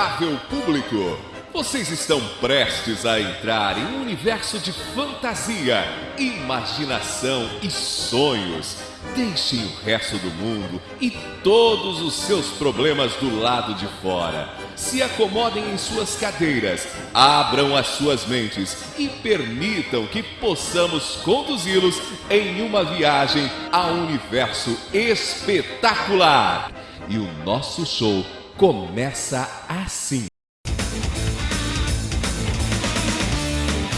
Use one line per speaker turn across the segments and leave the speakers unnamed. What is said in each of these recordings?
Respeitável público, vocês estão prestes a entrar em um universo de fantasia, imaginação e sonhos. Deixem o resto do mundo e todos os seus problemas do lado de fora. Se acomodem em suas cadeiras, abram as suas mentes e permitam que possamos conduzi-los em uma viagem a um universo espetacular. E o nosso show começa assim.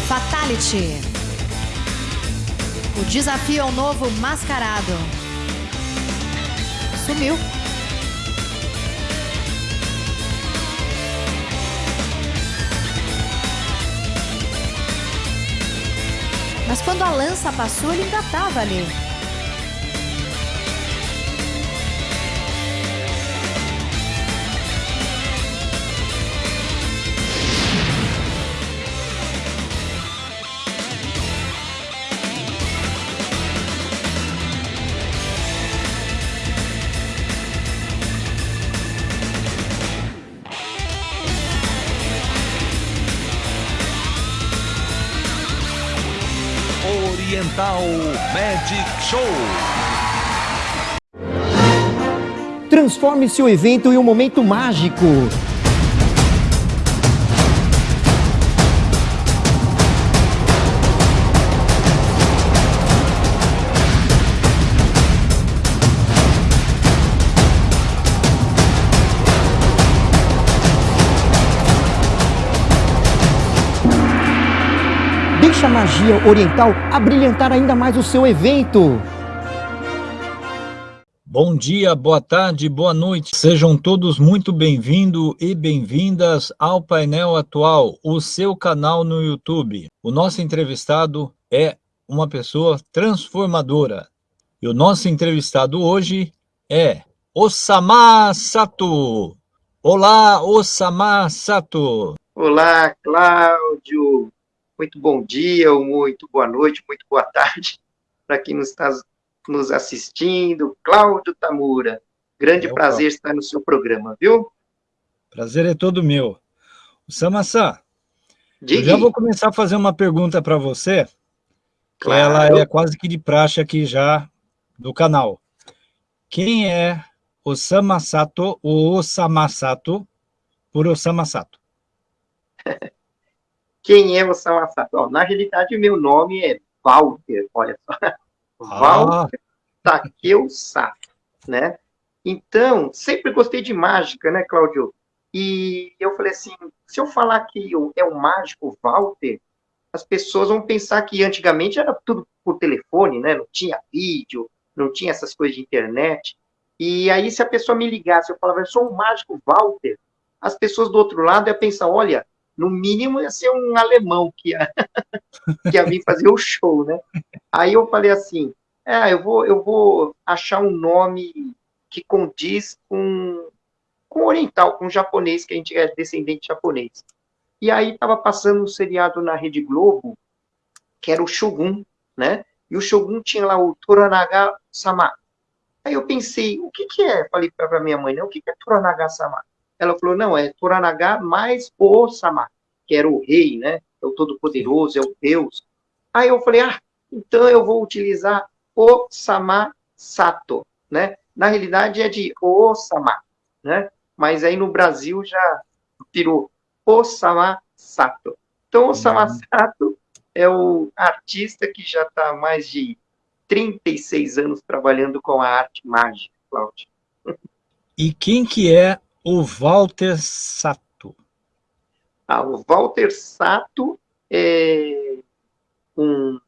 Fatality. O desafio ao novo mascarado. Sumiu. Mas quando a lança passou, ele ainda estava ali.
Oriental Magic Show.
Transforme seu evento em um momento mágico. Deixa a magia oriental abrilhantar ainda mais o seu evento.
Bom dia, boa tarde, boa noite. Sejam todos muito bem-vindos e bem-vindas ao Painel Atual, o seu canal no YouTube. O nosso entrevistado é uma pessoa transformadora. E o nosso entrevistado hoje é Osama Sato. Olá, Osama Sato.
Olá, Cláudio. Muito bom dia, muito boa noite, muito boa tarde para quem nos está nos assistindo. Cláudio Tamura, grande
É,
prazer estar no seu programa, viu?
Prazer é todo meu. Osama-san, eu já vou começar a fazer uma pergunta para você, que ela
Claro.
é quase que de praxe aqui já do canal. Quem é Osama Sato ou Osama Sato por Osama Sato?
Quem é o Sawasato? Ó, na realidade, meu nome é Walter, olha só. Walter Takeu Sato, né? Então, sempre gostei de mágica, né, Cláudio? E eu falei assim, se eu falar que eu, é o mágico Walter, as pessoas vão pensar que antigamente era tudo por telefone, né? Não tinha vídeo, não tinha essas coisas de internet. E aí, se a pessoa me ligasse, eu falava, eu sou o mágico Walter, as pessoas do outro lado iam pensar, olha, no mínimo ia ser um alemão que ia, que ia vir fazer o show, né? Aí eu falei assim, é, eu vou, eu vou achar um nome que condiz com, com oriental, com japonês, que a gente é descendente japonês. E aí estava passando um seriado na Rede Globo, que era o Shogun, né? E o Shogun tinha lá o Toranaga-sama. Aí eu pensei, o que que é? Falei para minha mãe, né? O que que é Toranaga-sama? Ela falou, não, é Toranaga mais o-sama, que era o rei, né? É o todo-poderoso, é o Deus. Aí eu falei, ah, então eu vou utilizar Osama Sato, né? Na realidade é de Osama, né? Mas aí no Brasil já virou Osama Sato. Então, Osama
Uhum.
Sato é o artista que já está há mais de 36 anos trabalhando com a arte mágica, Cláudio.
E quem que é o Walter Sato?
Ah, o Walter Sato é um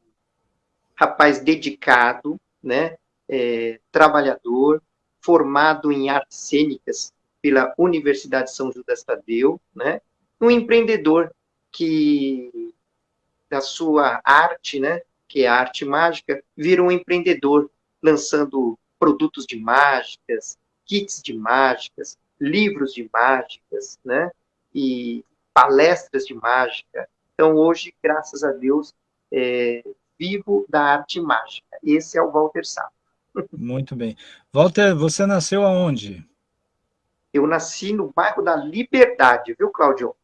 rapaz dedicado, né, é, trabalhador, formado em artes cênicas pela Universidade São Judas Tadeu, né, um empreendedor que da sua arte, né, que é a arte mágica, virou um empreendedor, lançando produtos de mágicas, kits de mágicas, livros de mágicas, né, e palestras de mágica. Então, hoje, graças a Deus, é, vivo da arte mágica. Esse é o Walter Sato.
Muito bem. Walter, você nasceu aonde?
Eu nasci no bairro da Liberdade, viu, Cláudio?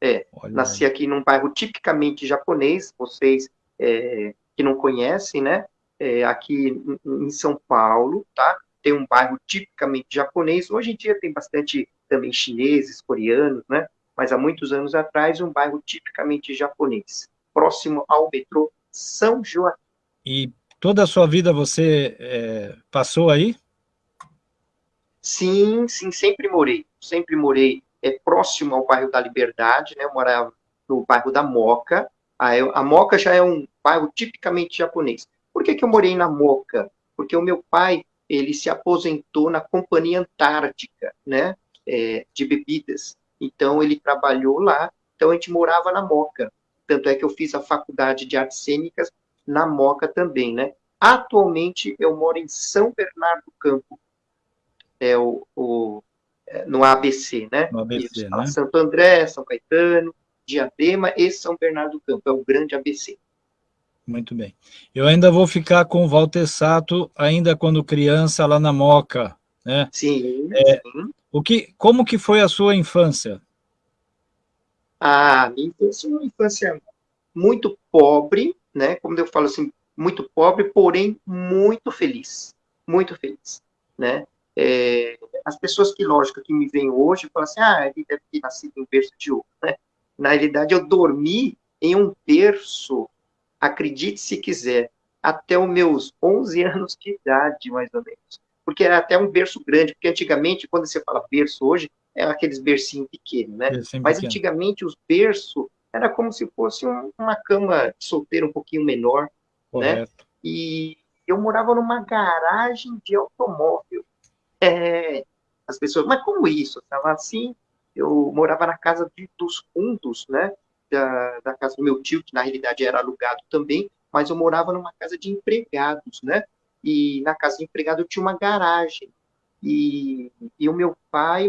É, Olha nasci aí. aqui num bairro tipicamente japonês, vocês é, que não conhecem, né? É, aqui em São Paulo, tá? Tem um bairro tipicamente japonês. Hoje em dia tem bastante também chineses, coreanos, né? Mas há muitos anos atrás, um bairro tipicamente japonês, próximo ao metrô São Joaquim.
E toda a sua vida você é, passou aí?
Sim, sim, sempre morei. Sempre morei é, próximo ao bairro da Liberdade, né? Eu morava no bairro da Moca. A, a Moca já é um bairro tipicamente japonês. Por que, que eu morei na Moca? Porque o meu pai, ele se aposentou na Companhia Antártica, né? É, de bebidas. Então, ele trabalhou lá. Então, a gente morava na Moca. Tanto é que eu fiz a faculdade de artes cênicas na Moca também, né? Atualmente, eu moro em São Bernardo do Campo, é o, o é, no ABC, né?
No ABC, né?
Santo André, São Caetano, Diadema e São Bernardo do Campo, é o grande ABC.
Muito bem. Eu ainda vou ficar com o Walter Sato, ainda quando criança, lá na Moca, né?
Sim, é, sim.
O que, como que foi a sua infância?
A minha infância é uma infância muito pobre, né? Como eu falo assim, muito pobre, porém muito feliz. Muito feliz, né? É, as pessoas que, lógico, que me veem hoje, falam assim, ah, ele deve ter nascido em berço de ouro, né? Na realidade, eu dormi em um berço, acredite se quiser, até os meus 11 anos de idade, mais ou menos. Porque era até um berço grande, porque antigamente, quando você fala berço hoje, é aqueles bercinhos pequenos, né? Bercinho Mas pequeno. antigamente os berços era como se fosse um, uma cama de solteiro um pouquinho menor, né? Correto. né? E eu morava numa garagem de automóvel. É, as pessoas, mas como isso? Estava assim, eu morava na casa de, dos fundos, né? Da, da casa do meu tio, que na realidade era alugado também, mas eu morava numa casa de empregados, né? E na casa de empregado eu tinha uma garagem. E, e o meu pai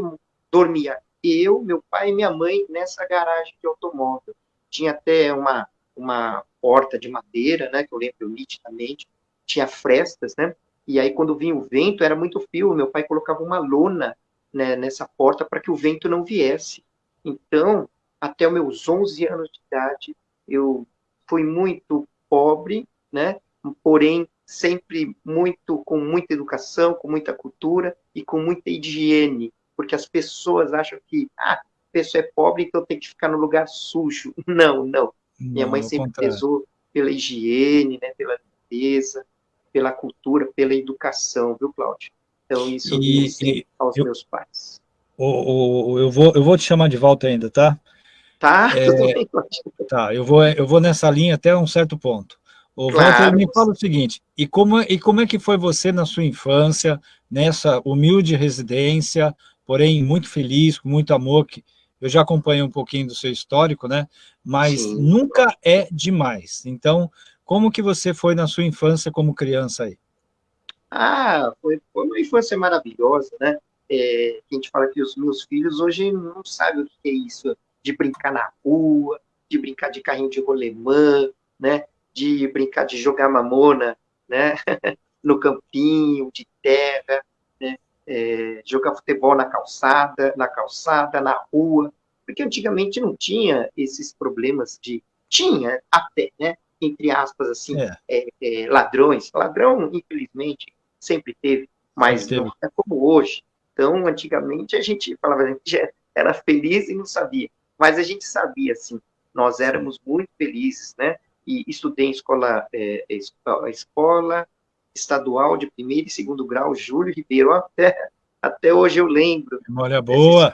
dormia, eu, meu pai e minha mãe nessa garagem de automóvel. Tinha até uma, uma porta de madeira, né? Que eu lembro nitidamente. Tinha frestas, né? E aí, quando vinha o vento, era muito frio. Meu pai colocava uma lona né, nessa porta para que o vento não viesse. Então, até os meus 11 anos de idade, eu fui muito pobre, né? Porém, sempre muito com muita educação, com muita cultura e com muita higiene, porque as pessoas acham que ah, a pessoa é pobre, então tem que ficar no lugar sujo. Não, não. não Minha mãe sempre contrário. prezou pela higiene, né, pela limpeza, pela cultura, pela educação, viu, Cláudio? Então, isso e, e aos eu, meus pais.
Eu, vou, eu vou te chamar de volta ainda, tá?
Tá,
é, tá eu, vou, eu vou nessa linha até um certo ponto. O claro. Walter me fala o seguinte, e como, e como é que foi você na sua infância, nessa humilde residência, porém muito feliz, com muito amor, que eu já acompanhei um pouquinho do seu histórico, né? Mas Sim. nunca é demais. Então, como que você foi na sua infância como criança aí?
Ah, foi, foi uma infância maravilhosa, né? É, a gente fala que os meus filhos hoje não sabem o que é isso, de brincar na rua, de brincar de carrinho de rolemã, né? De brincar de jogar mamona, né? no campinho, de terra, né? É, jogar futebol na calçada, na calçada, na rua, porque antigamente não tinha esses problemas de tinha até, né? entre aspas, assim, é. É, é, ladrões. Ladrão, infelizmente, sempre teve, mas sempre não é como hoje. Então, antigamente, a gente falava, a gente era feliz e não sabia. Mas a gente sabia, assim, nós éramos muito felizes, né? E estudei em escola, é, escola estadual de primeiro e segundo grau, Júlio Ribeiro, até, até hoje eu lembro.
Memória boa.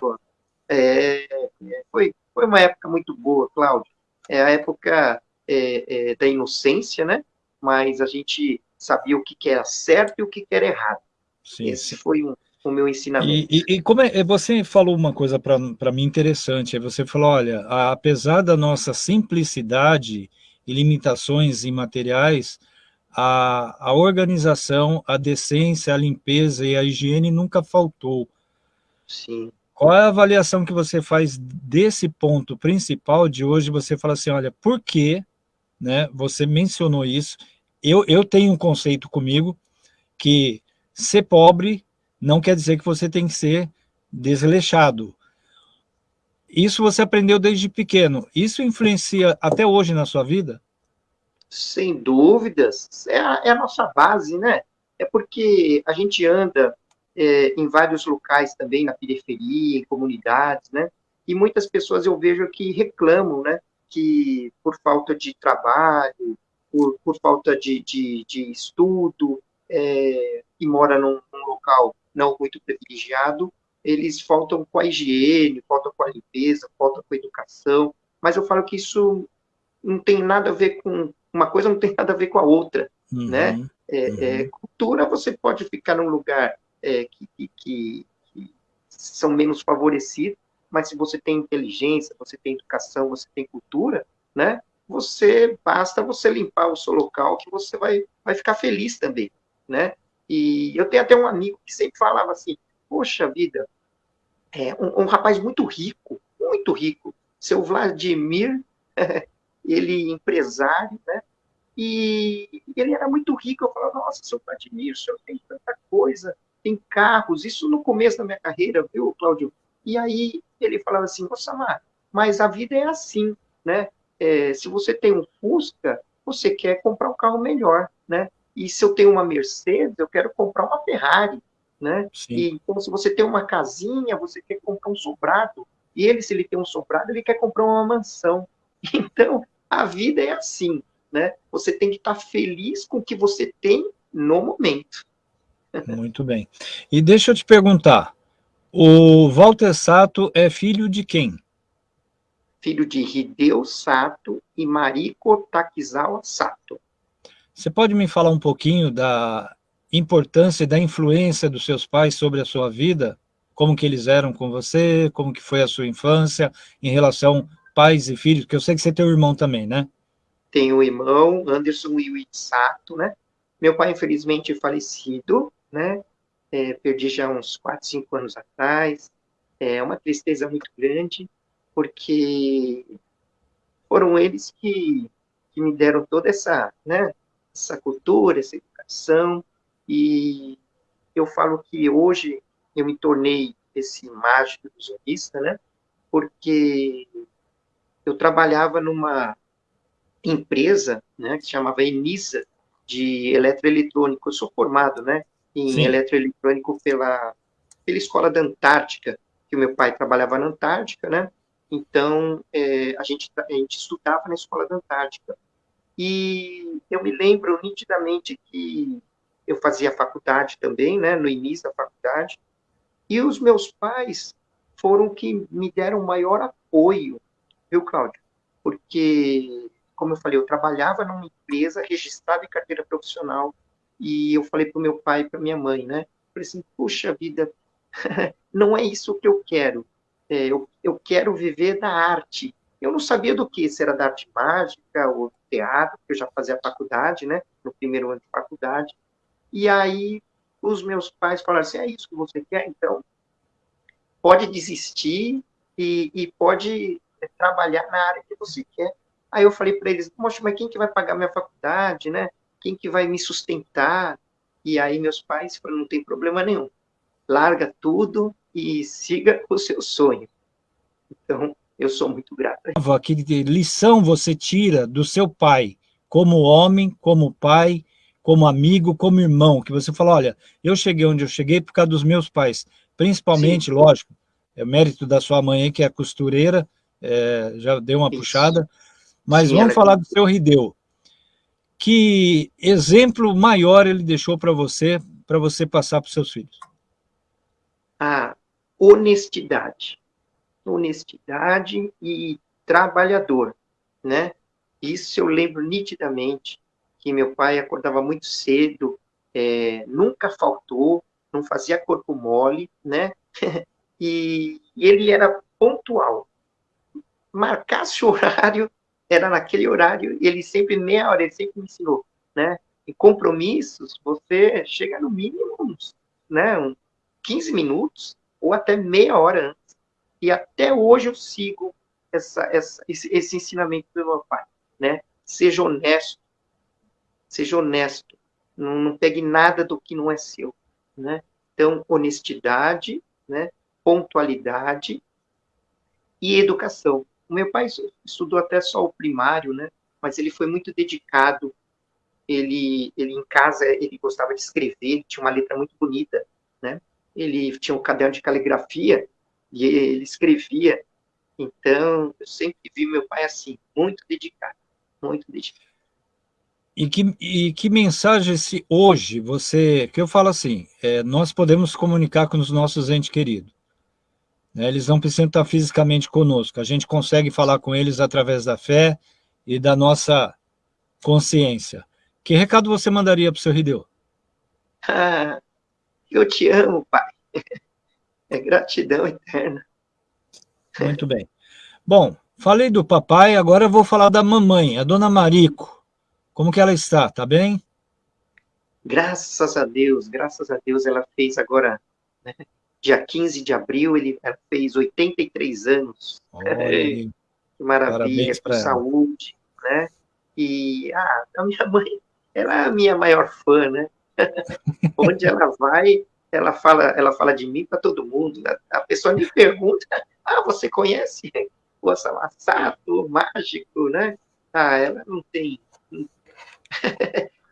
É, é, foi, foi uma época muito boa, Cláudio. É a época é, é, da inocência, né? Mas a gente sabia o que, que era certo e o que, que era errado. Sim. Esse foi um, o meu ensinamento.
E, e, e como é, você falou uma coisa para mim interessante, você falou, olha, a, apesar da nossa simplicidade e limitações imateriais, a, a organização, a decência, a limpeza e a higiene nunca faltou.
Sim.
Qual é a avaliação que você faz desse ponto principal de hoje? Você fala assim, olha, por que né? Você mencionou isso. Eu, eu tenho um conceito comigo que ser pobre não quer dizer que você tem que ser desleixado. Isso você aprendeu desde pequeno. Isso influencia até hoje na sua vida?
Sem dúvidas. É a, é a nossa base, né? É porque a gente anda é, em vários locais também, na periferia, em comunidades, né? E muitas pessoas eu vejo que reclamam, né? Que por falta de trabalho, por, por falta de, de, de estudo, é, e mora num, num local não muito privilegiado, eles faltam com a higiene, faltam com a limpeza, faltam com a educação, mas eu falo que isso não tem nada a ver com, uma coisa não tem nada a ver com a outra, uhum, né? É, uhum. é, cultura, você pode ficar num lugar é, que, que, que, que, são menos favorecidos, mas se você tem inteligência, você tem educação, você tem cultura, né? Você, basta você limpar o seu local que você vai, vai ficar feliz também, né? E eu tenho até um amigo que sempre falava assim, poxa vida, é um, um rapaz muito rico, muito rico, seu Vladimir, ele empresário, né? E ele era muito rico. Eu falava, nossa, seu Vladimir, o senhor tem tanta coisa, tem carros. Isso no começo da minha carreira, viu, Cláudio? E aí ele falava assim, nossa, Mar, mas a vida é assim, né? É, se você tem um Fusca, você quer comprar um carro melhor, né? E se eu tenho uma Mercedes, eu quero comprar uma Ferrari, né? Sim. E então, se você tem uma casinha, você quer comprar um sobrado. E ele, se ele tem um sobrado, ele quer comprar uma mansão. Então, a vida é assim, né? Você tem que estar feliz com o que você tem no momento.
Muito bem. E deixa eu te perguntar, o Walter Sato é filho de quem?
Filho de Hideo Sato e Mariko Takizawa Sato.
Você pode me falar um pouquinho da importância e da influência dos seus pais sobre a sua vida? Como que eles eram com você? Como que foi a sua infância em relação pais e filhos? Porque eu sei que você tem um irmão também, né?
Tenho um irmão, Anderson Iwi né? Meu pai, infelizmente, é falecido, né? É, perdi já uns 4, 5 anos atrás. É uma tristeza muito grande, porque foram eles que, que me deram toda essa, né, essa cultura, essa educação, e eu falo que hoje eu me tornei esse mágico ilusionista, né? Porque eu trabalhava numa empresa, né, que chamava Enisa, de eletroeletrônico. Eu sou formado, né, em Sim. eletroeletrônico pela, pela Escola da Antártica, que o meu pai trabalhava na Antártica, né? Então, é, a, gente, a gente estudava na Escola da Antártica. E eu me lembro nitidamente que eu fazia faculdade também, né, no início da faculdade, e os meus pais foram que me deram maior apoio, viu, Cláudio? Porque, como eu falei, eu trabalhava numa empresa registrada em carteira profissional, e eu falei para o meu pai e para minha mãe, né, falei assim, puxa vida, não é isso que eu quero, é, eu, eu quero viver da arte. Eu não sabia do que, se era da arte mágica ou teatro, porque eu já fazia faculdade, né, no primeiro ano de faculdade, e aí os meus pais falaram assim, é isso que você quer? Então, pode desistir e, e pode trabalhar na área que você quer. Aí eu falei para eles, poxa, mas quem que vai pagar minha faculdade, né? Quem que vai me sustentar? E aí meus pais falaram, não tem problema nenhum. Larga tudo e siga o seu sonho. Então, eu sou muito grato.
Que lição você tira do seu pai, como homem, como pai, como amigo, como irmão, que você fala, olha, eu cheguei onde eu cheguei por causa dos meus pais, principalmente, Sim. lógico, é mérito da sua mãe que é costureira, é, já deu uma Isso. puxada, mas Sim, vamos falar do seu Rideu. Que exemplo maior ele deixou para você, para você passar para os seus filhos?
A honestidade. Honestidade e trabalhador, né? Isso eu lembro nitidamente que meu pai acordava muito cedo, é, nunca faltou, não fazia corpo mole, né? e, e ele era pontual. Marcasse o horário, era naquele horário, ele sempre, meia hora, ele sempre me ensinou, né? Em compromissos, você chega no mínimo uns, né, uns 15 minutos ou até meia hora. E até hoje eu sigo essa, essa, esse, esse ensinamento do meu pai, né? Seja honesto, seja honesto, não, não pegue nada do que não é seu, né? Então, honestidade, né? pontualidade e educação. O meu pai estudou até só o primário, né? Mas ele foi muito dedicado. Ele, ele em casa ele gostava de escrever, tinha uma letra muito bonita, né? Ele tinha um caderno de caligrafia e ele escrevia. Então, eu sempre vi meu pai assim, muito dedicado, muito dedicado.
E que, e que mensagem se hoje você, que eu falo assim, é, nós podemos comunicar com os nossos entes queridos. Né, eles não precisam estar fisicamente conosco, a gente consegue falar com eles através da fé e da nossa consciência. Que recado você mandaria para o seu Rideu?
Ah, eu te amo, pai. É gratidão eterna.
Muito bem. Bom, falei do papai, agora eu vou falar da mamãe, a dona Marico. Como que ela está? Tá bem?
Graças a Deus, graças a Deus, ela fez agora, né, dia 15 de abril, ele, ela fez 83 anos. que maravilha, com saúde, né? E ah, a minha mãe, ela é a minha maior fã, né? Onde ela vai, ela fala, ela fala de mim para todo mundo. Né? A pessoa me pergunta: "Ah, você conhece o Sato, mágico, né?" Ah, ela não tem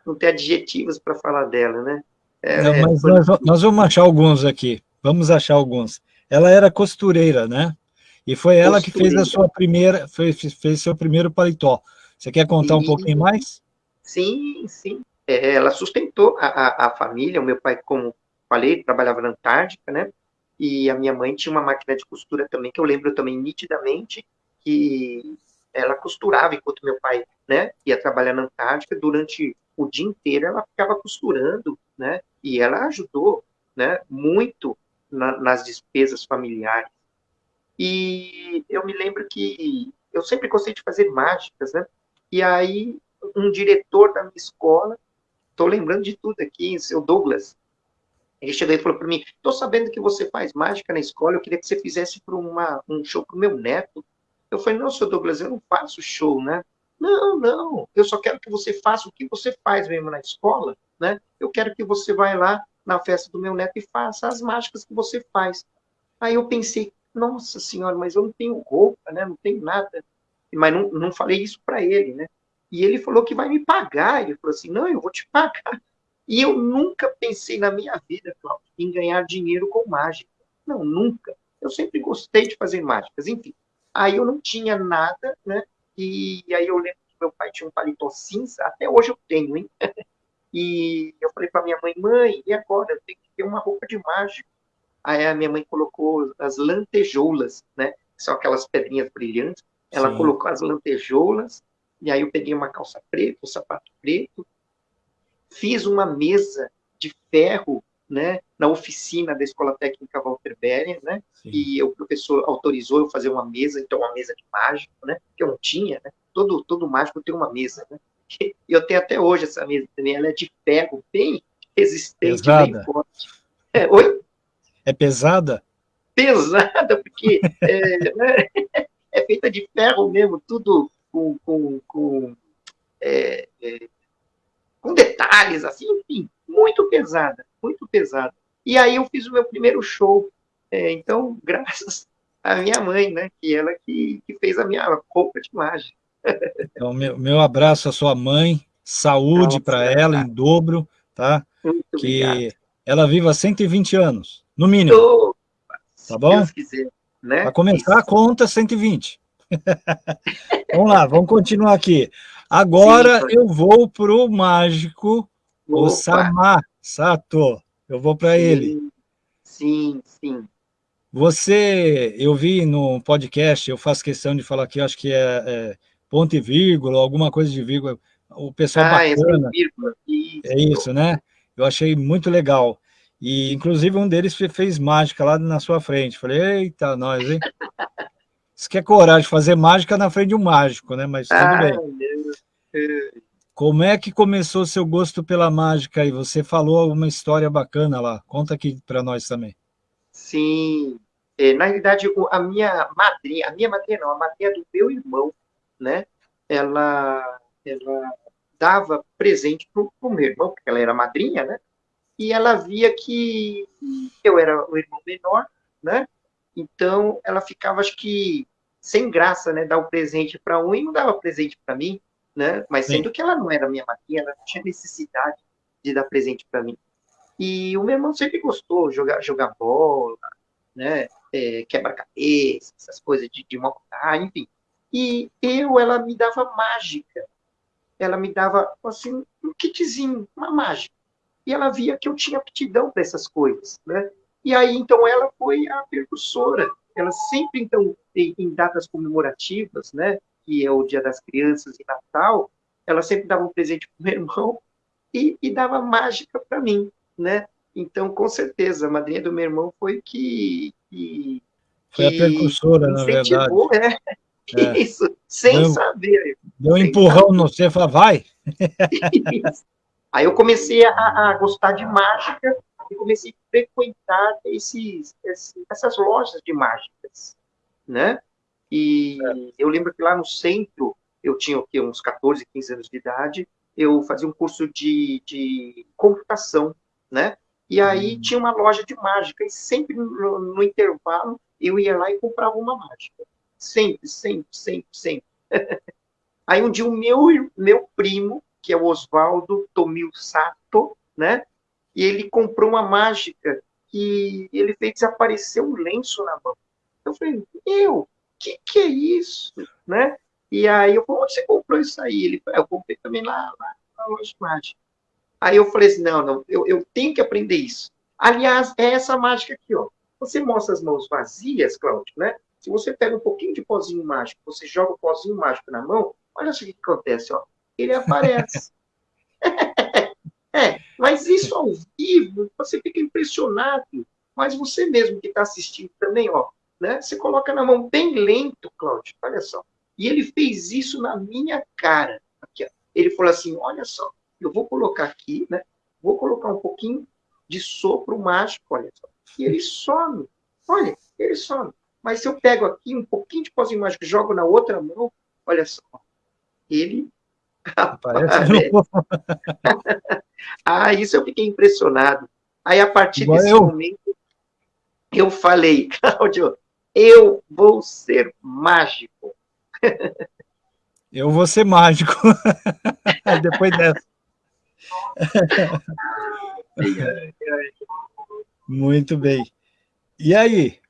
não tem adjetivos para falar dela, né?
É, não, mas é, nós, nós, vamos achar alguns aqui, vamos achar alguns. Ela era costureira, né? E foi ela costureira. que fez a sua primeira, fez, fez seu primeiro paletó. Você quer contar um pouquinho mais?
Sim, sim. É, ela sustentou a, a, a, família, o meu pai, como falei, trabalhava na Antártica, né? E a minha mãe tinha uma máquina de costura também, que eu lembro também nitidamente, que ela costurava enquanto meu pai né, ia trabalhar na Antártica, durante o dia inteiro ela ficava costurando, né, e ela ajudou, né, muito na, nas despesas familiares. E eu me lembro que eu sempre gostei de fazer mágicas, né, e aí um diretor da minha escola, estou lembrando de tudo aqui, seu Douglas, ele chegou e falou para mim, estou sabendo que você faz mágica na escola, eu queria que você fizesse para um show para o meu neto. Eu falei, não, seu Douglas, eu não faço show, né? Não, não, eu só quero que você faça o que você faz mesmo na escola, né? Eu quero que você vá lá na festa do meu neto e faça as mágicas que você faz. Aí eu pensei, nossa senhora, mas eu não tenho roupa, né? Não tenho nada. Mas não, não falei isso para ele, né? E ele falou que vai me pagar. Ele falou assim, não, eu vou te pagar. E eu nunca pensei na minha vida, Cláudio, em ganhar dinheiro com mágica. Não, nunca. Eu sempre gostei de fazer mágicas, enfim. Aí eu não tinha nada, né? E, aí eu lembro que meu pai tinha um paletó cinza, até hoje eu tenho, hein? E eu falei para minha mãe, mãe, e agora? Eu tenho que ter uma roupa de mágico. Aí a minha mãe colocou as lantejoulas, né? São aquelas pedrinhas brilhantes. Ela Sim. colocou as lantejoulas, e aí eu peguei uma calça preta, um sapato preto, fiz uma mesa de ferro né, na oficina da Escola Técnica Walter Beren, né, Sim. e o professor autorizou eu fazer uma mesa, então uma mesa de mágico, né, que eu não tinha, né, todo, todo mágico tem uma mesa, né, e eu tenho até hoje essa mesa também, ela é de ferro, bem resistente, pesada. bem forte. É, oi?
É pesada?
Pesada, porque é, né, é feita de ferro mesmo, tudo com, com, com, é, é, com detalhes, assim, enfim, muito pesada, muito pesada. E aí eu fiz o meu primeiro show. É, então, graças à minha mãe, né, que ela que, que fez a minha roupa de mágica.
Então, meu, meu abraço à sua mãe, saúde para ela em dobro, tá? Muito que obrigado. ela viva 120 anos, no mínimo. Tá bom? Deus quiser, né? Para começar Isso. conta, 120. vamos lá, vamos continuar aqui. Agora Sim, eu vou para o mágico Opa. Osama Sato. Eu vou para ele.
Sim, sim.
Você, eu vi no podcast, eu faço questão de falar que acho que é, é ponto e vírgula, alguma coisa de vírgula. O pessoal ah, é bacana. É, isso. é isso, né? Eu achei muito legal. E, inclusive, um deles fez mágica lá na sua frente. Falei, eita, nós, hein? Isso que é coragem, fazer mágica na frente de um mágico, né? Mas tudo ah, bem. Como é que começou o seu gosto pela mágica? E você falou uma história bacana lá. Conta aqui para nós também.
Sim. É, na realidade, a minha madrinha, a minha madrinha não, a madrinha do meu irmão, né? Ela, ela dava presente para o meu irmão, porque ela era madrinha, né? E ela via que eu era o irmão menor, né? Então, ela ficava, acho que, sem graça, né? Dar o um presente para um e não dava presente para mim, né? Mas sendo Sim. que ela não era minha madrinha, ela não tinha necessidade de dar presente para mim. E o meu irmão sempre gostou jogar, jogar bola, né? É, Quebra-cabeça, essas coisas de, de montar, enfim. E eu, ela me dava mágica. Ela me dava, assim, um kitzinho, uma mágica. E ela via que eu tinha aptidão para essas coisas, né? E aí, então, ela foi a percussora. Ela sempre, então, em, em datas comemorativas, né? Que é o Dia das Crianças e Natal, ela sempre dava um presente para o meu irmão e, e dava mágica para mim, né? Então, com certeza, a madrinha do meu irmão foi que. que
foi a percussora, na verdade.
É, é. Isso, sem deu, saber.
Deu um empurrão no você, falou, vai.
Aí eu comecei a, a, gostar de mágica e comecei a frequentar esses, esses, essas lojas de mágicas, né? E é. eu lembro que lá no centro, eu tinha o quê, uns 14, 15 anos de idade, eu fazia um curso de, de computação, né? E aí hum. tinha uma loja de mágica, e sempre no, no, intervalo eu ia lá e comprava uma mágica. Sempre, sempre, sempre, sempre. aí um dia o meu, meu primo, que é o Oswaldo Tomil Sato, né? E ele comprou uma mágica que ele fez desaparecer um lenço na mão. Eu falei, meu, o que, que é isso? Né? E aí eu falei, onde você comprou isso aí? Ele, eu comprei também lá, lá na loja de mágica. Aí eu falei assim, não, não, eu, eu tenho que aprender isso. Aliás, é essa mágica aqui, ó. Você mostra as mãos vazias, Cláudio, né? Se você pega um pouquinho de pozinho mágico, você joga o pozinho mágico na mão, olha só o que acontece, ó. Ele aparece. é, mas isso ao vivo, você fica impressionado. Mas você mesmo que está assistindo também, ó, né? Você coloca na mão bem lento, Cláudio, olha só. E ele fez isso na minha cara. Aqui, ó. Ele falou assim, olha só, eu vou colocar aqui, né? Vou colocar um pouquinho de sopro mágico, olha só. E ele some. Olha, ele some. Mas se eu pego aqui um pouquinho de pozinho mágico e jogo na outra mão, olha só. Ele.
Parece
ah, isso eu fiquei impressionado. Aí, a partir Igual desse eu. momento, eu falei, Cláudio, eu vou ser mágico.
Eu vou ser mágico. Depois dessa. Muito bem. E aí?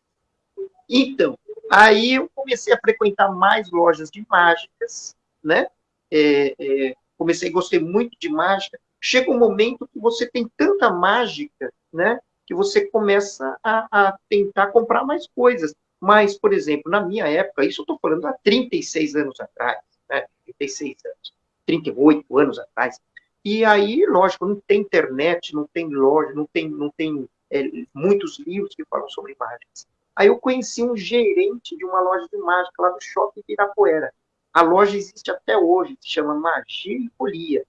Então, aí eu comecei a frequentar mais lojas de mágicas, né? É, é, comecei a gostar muito de mágica. Chega um momento que você tem tanta mágica, né? Que você começa a, a tentar comprar mais coisas. Mas, por exemplo, na minha época, isso eu estou falando há 36 anos atrás, né? 36 anos, 38 anos atrás, e aí, lógico, não tem internet, não tem loja, não tem, não tem é, muitos livros que falam sobre mágicas. Aí eu conheci um gerente de uma loja de mágica lá do Shopping Pirapuera. A loja existe até hoje, se chama Magia e Folia.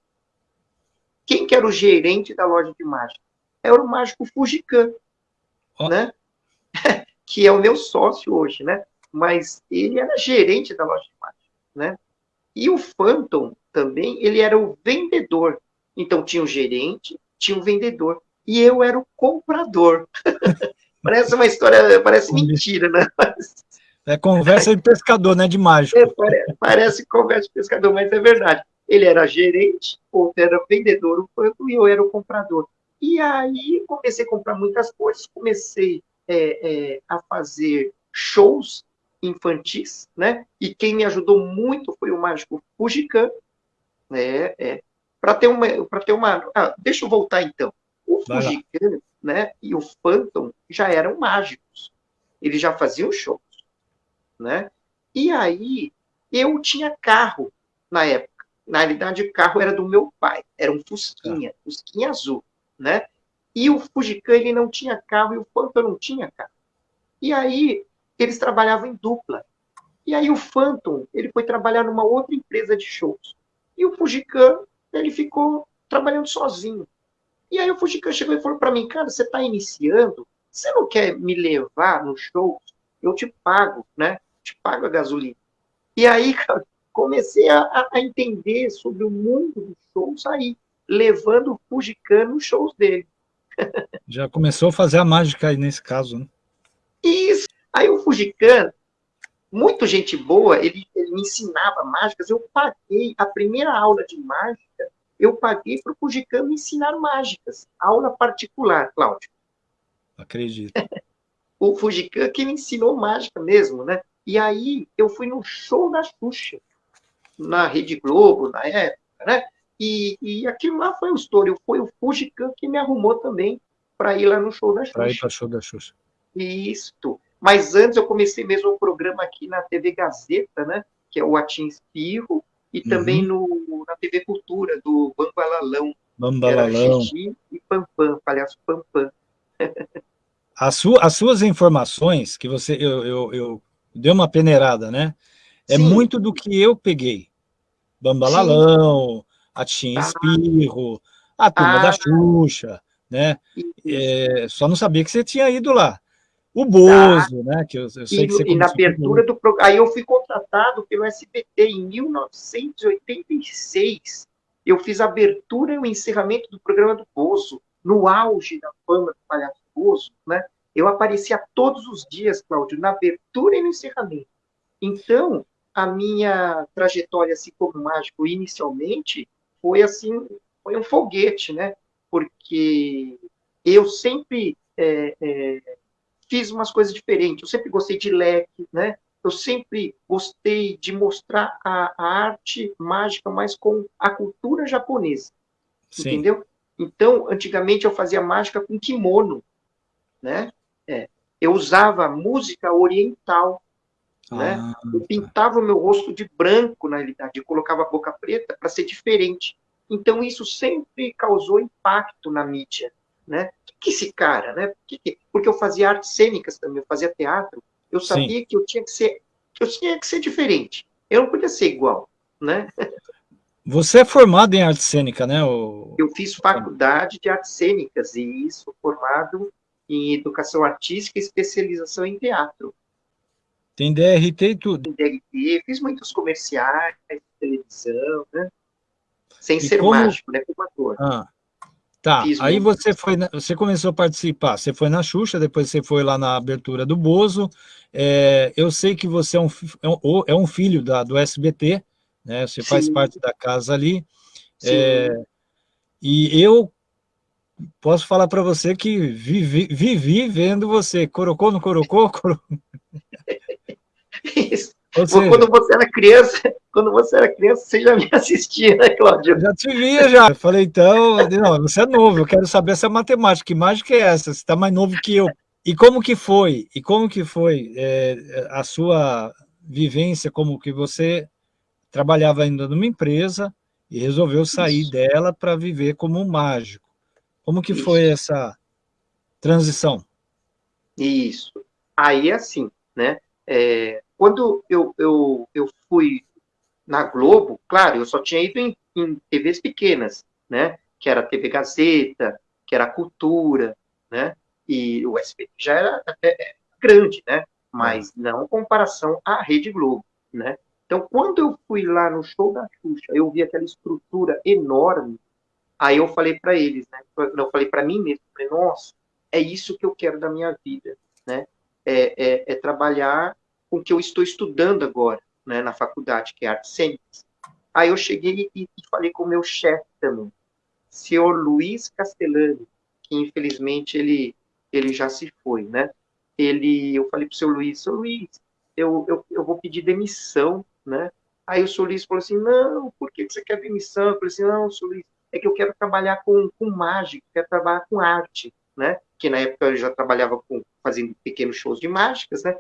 Quem que era o gerente da loja de mágica? Era o mágico Fujikan, oh. né? que é o meu sócio hoje, né? Mas ele era gerente da loja de mágica, né? E o Phantom também, ele era o vendedor. Então, tinha o gerente, tinha o vendedor. E eu era o comprador. parece uma história, parece mentira, né?
É conversa de pescador, né? De mágico.
É, parece, parece, conversa de pescador, mas é verdade. Ele era gerente, outro era vendedor, o quanto e eu era o comprador. E aí comecei a comprar muitas coisas, comecei é, é, a fazer shows infantis, né? E quem me ajudou muito foi o mágico Fujikan, né? É, para ter uma, para ter uma, ah, deixa eu voltar então. O Fujikan, né, e o Phantom já eram mágicos. Eles já faziam shows, né? E aí eu tinha carro na época. Na realidade, o carro era do meu pai, era um Fusquinha, ah. Fusquinha azul, né? E o Fujikan ele não tinha carro e o Phantom não tinha carro. E aí eles trabalhavam em dupla. E aí o Phantom ele foi trabalhar numa outra empresa de shows. E o Fujikan ele ficou trabalhando sozinho. E aí o Fujikan chegou e falou para mim, cara, você está iniciando, você não quer me levar no show? Eu te pago, né? Te pago a gasolina. E aí, cara, comecei a, a entender sobre o mundo dos shows aí, levando o Fujikan nos shows dele.
Já começou a fazer a mágica aí nesse caso, né?
Isso. Aí o Fujikan, muito gente boa, ele, ele me ensinava mágicas, eu paguei a primeira aula de mágica, eu paguei para o Fujikan me ensinar mágicas, aula particular, Cláudio.
Acredito.
o Fujikan que me ensinou mágica mesmo, né? E aí eu fui no show da Xuxa, na Rede Globo, na época, né? E, e aquilo lá foi um estouro. Foi o Fujikan que me arrumou também para ir lá no show da Xuxa.
Para ir para o show da Xuxa.
Isso. Mas antes eu comecei mesmo um programa aqui na TV Gazeta, né? Que é o Atim Espirro, e uhum. também no, na TV Cultura, do Bambalalão.
Bambalalão.
e Pampam, palhaço Pampam.
As, su as suas informações, que você, eu, eu, eu dei uma peneirada, né? É Sim. muito do que eu peguei. Bambalalão, Atim ah. Espirro, a turma ah. da Xuxa, né? É, só não sabia que você tinha ido lá. O Bozo, tá. né? Que eu, eu sei
e,
que você
e na abertura do programa. Aí eu fui contratado pelo SBT em 1986. Eu fiz a abertura e o encerramento do programa do Bozo, no auge da fama do palhaço Bozo, né? Eu aparecia todos os dias, Cláudio, na abertura e no encerramento. Então, a minha trajetória assim como mágico inicialmente foi assim, foi um foguete, né? Porque eu sempre é, é, fiz umas coisas diferentes. Eu sempre gostei de leque, né? Eu sempre gostei de mostrar a, a arte mágica mais com a cultura japonesa, Sim. entendeu? Então, antigamente eu fazia mágica com kimono, né? É, eu usava música oriental, né? ah? Eu pintava o meu rosto de branco, na realidade, eu colocava a boca preta para ser diferente. Então, isso sempre causou impacto na mídia, né? que esse cara, né? Porque eu fazia artes cênicas também, eu fazia teatro, eu sabia Sim. que eu tinha que ser, eu tinha que ser diferente. Eu não podia ser igual, né?
Você é formado em arte cênica, né? O...
Eu fiz faculdade de artes cênicas e isso formado em educação artística e especialização em teatro.
Tem DRT e tudo.
Tem DRT, fiz muitos comerciais, televisão, né? Sem e ser como... mágico, né? Como ator.
Ah. Tá, Fiz aí muito. você foi, você começou a participar, você foi na Xuxa, depois você foi lá na abertura do Bozo, é, eu sei que você é um, é um é filho da, do SBT, né, você Sim. faz parte da casa ali, é, e eu posso falar para você que vivi, vivi vendo você, corocou, não corocou? Coro...
Isso. Seja, quando você era criança, quando você era criança, você já me assistia, né, Cláudio?
Já te via, já. Eu falei, então, não, você é novo, eu quero saber essa matemática, que mágica é essa? Você está mais novo que eu. E como que foi? E como que foi é, a sua vivência, como que você trabalhava ainda numa empresa e resolveu sair Isso. dela para viver como um mágico. Como que Isso. foi essa transição?
Isso. Aí, assim, né? É, quando eu, eu, eu fui na Globo, claro, eu só tinha ido em, em TVs pequenas, né? Que era a TV Gazeta, que era a Cultura, né? E o SBT já era até grande, né? Mas não em comparação à Rede Globo, né? Então, quando eu fui lá no show da Xuxa, eu vi aquela estrutura enorme, aí eu falei para eles, né? Eu falei para mim mesmo, falei, nossa, é isso que eu quero da minha vida, né? É, é, é trabalhar com o que eu estou estudando agora, né, na faculdade, que é artes cênicas. Aí eu cheguei e, e falei com o meu chefe também, senhor Luiz Castellani, que infelizmente ele, ele já se foi, né? Ele, eu falei para o seu Luiz, seu Luiz, eu, eu, eu vou pedir demissão, né? Aí o seu Luiz falou assim, não, por que você quer demissão? Eu falei assim, não, seu Luiz, é que eu quero trabalhar com, com mágica, quero trabalhar com arte, né? Que na época eu já trabalhava com, fazendo pequenos shows de mágicas, né?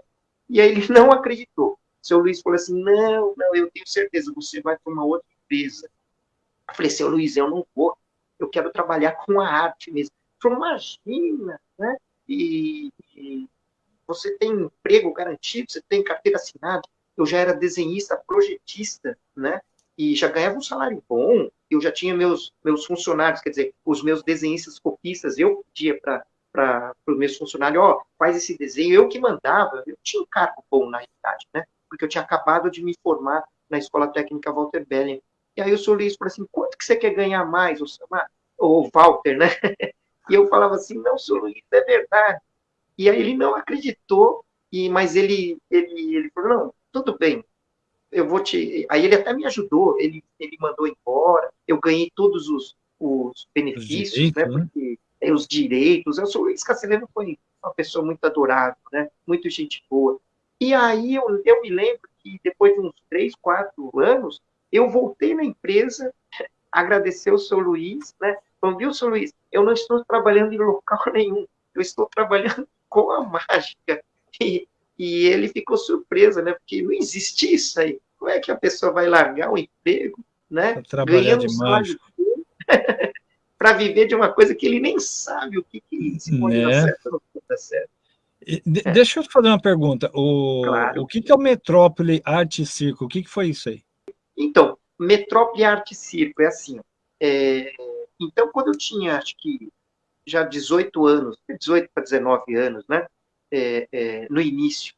E aí ele não acreditou. Seu Luiz falou assim: não, não, eu tenho certeza, você vai para uma outra empresa. Eu falei, seu Luiz, eu não vou, eu quero trabalhar com a arte mesmo. Ele falou, imagina, né? E, e você tem emprego garantido, você tem carteira assinada. Eu já era desenhista, projetista, né? E já ganhava um salário bom. Eu já tinha meus, meus funcionários, quer dizer, os meus desenhistas copistas, eu pedia para para os meus funcionários, ó, oh, faz esse desenho, eu que mandava, eu tinha um cargo bom na realidade, né? Porque eu tinha acabado de me formar na Escola Técnica Walter Bellion. E aí o senhor Luiz falou assim, quanto que você quer ganhar mais, o Walter, né? E eu falava assim, não, senhor Luiz, é verdade. E aí ele não acreditou, e mas ele, ele, ele falou, não, tudo bem, eu vou te... Aí ele até me ajudou, ele, ele mandou embora, eu ganhei todos os, os benefícios, né, né? Porque, é, os direitos, eu sou o Luiz Cacileno foi uma pessoa muito adorável, né, muito gente boa. E aí eu, eu me lembro que depois de uns três, quatro anos, eu voltei na empresa, agradecer o seu Luiz, né, falou, viu, seu Luiz, eu não estou trabalhando em local nenhum, eu estou trabalhando com a mágica. E, e ele ficou surpreso, né? Porque não existe isso aí. Como é que a pessoa vai largar o emprego, né?
Ganhando de mágico.
Para viver de uma coisa que ele nem sabe o que, que se pode é. dar certo ou não dar certo.
De, é. Deixa eu te fazer uma pergunta. O, claro. o que, que é o Metrópole Arte Circo? O que, que foi isso aí?
Então, Metrópole Arte Circo é assim. É, então, quando eu tinha, acho que já 18 anos, 18 para 19 anos, né? É, é, no início.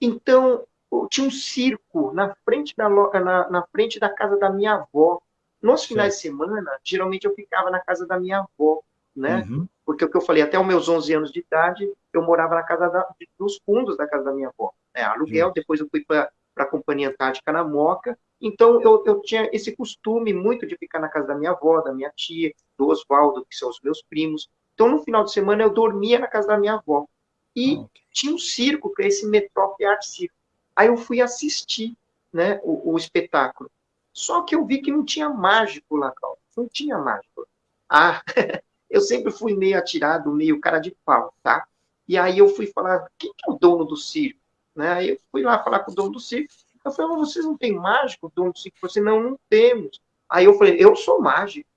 Então, tinha um circo na frente da, na, na frente da casa da minha avó. Nos finais certo. de semana, geralmente eu ficava na casa da minha avó, né? Uhum. Porque o que eu falei, até os meus 11 anos de idade, eu morava na casa da, dos fundos da casa da minha avó. Né? Aluguel, uhum. depois eu fui para a Companhia Antártica na Moca. Então, eu, eu tinha esse costume muito de ficar na casa da minha avó, da minha tia, do Oswaldo, que são os meus primos. Então, no final de semana, eu dormia na casa da minha avó. E okay. tinha um circo, que é esse Metrópole Art Circo. Aí eu fui assistir né, o, o, espetáculo. Só que eu vi que não tinha mágico lá. Não tinha mágico. Ah, eu sempre fui meio atirado, meio cara de pau, tá? E aí eu fui falar, quem que é o dono do circo? Né? Aí eu fui lá falar com o dono do circo. Eu falei, mas vocês não têm mágico, dono do circo? Você não, não temos. Aí eu falei, eu sou mágico.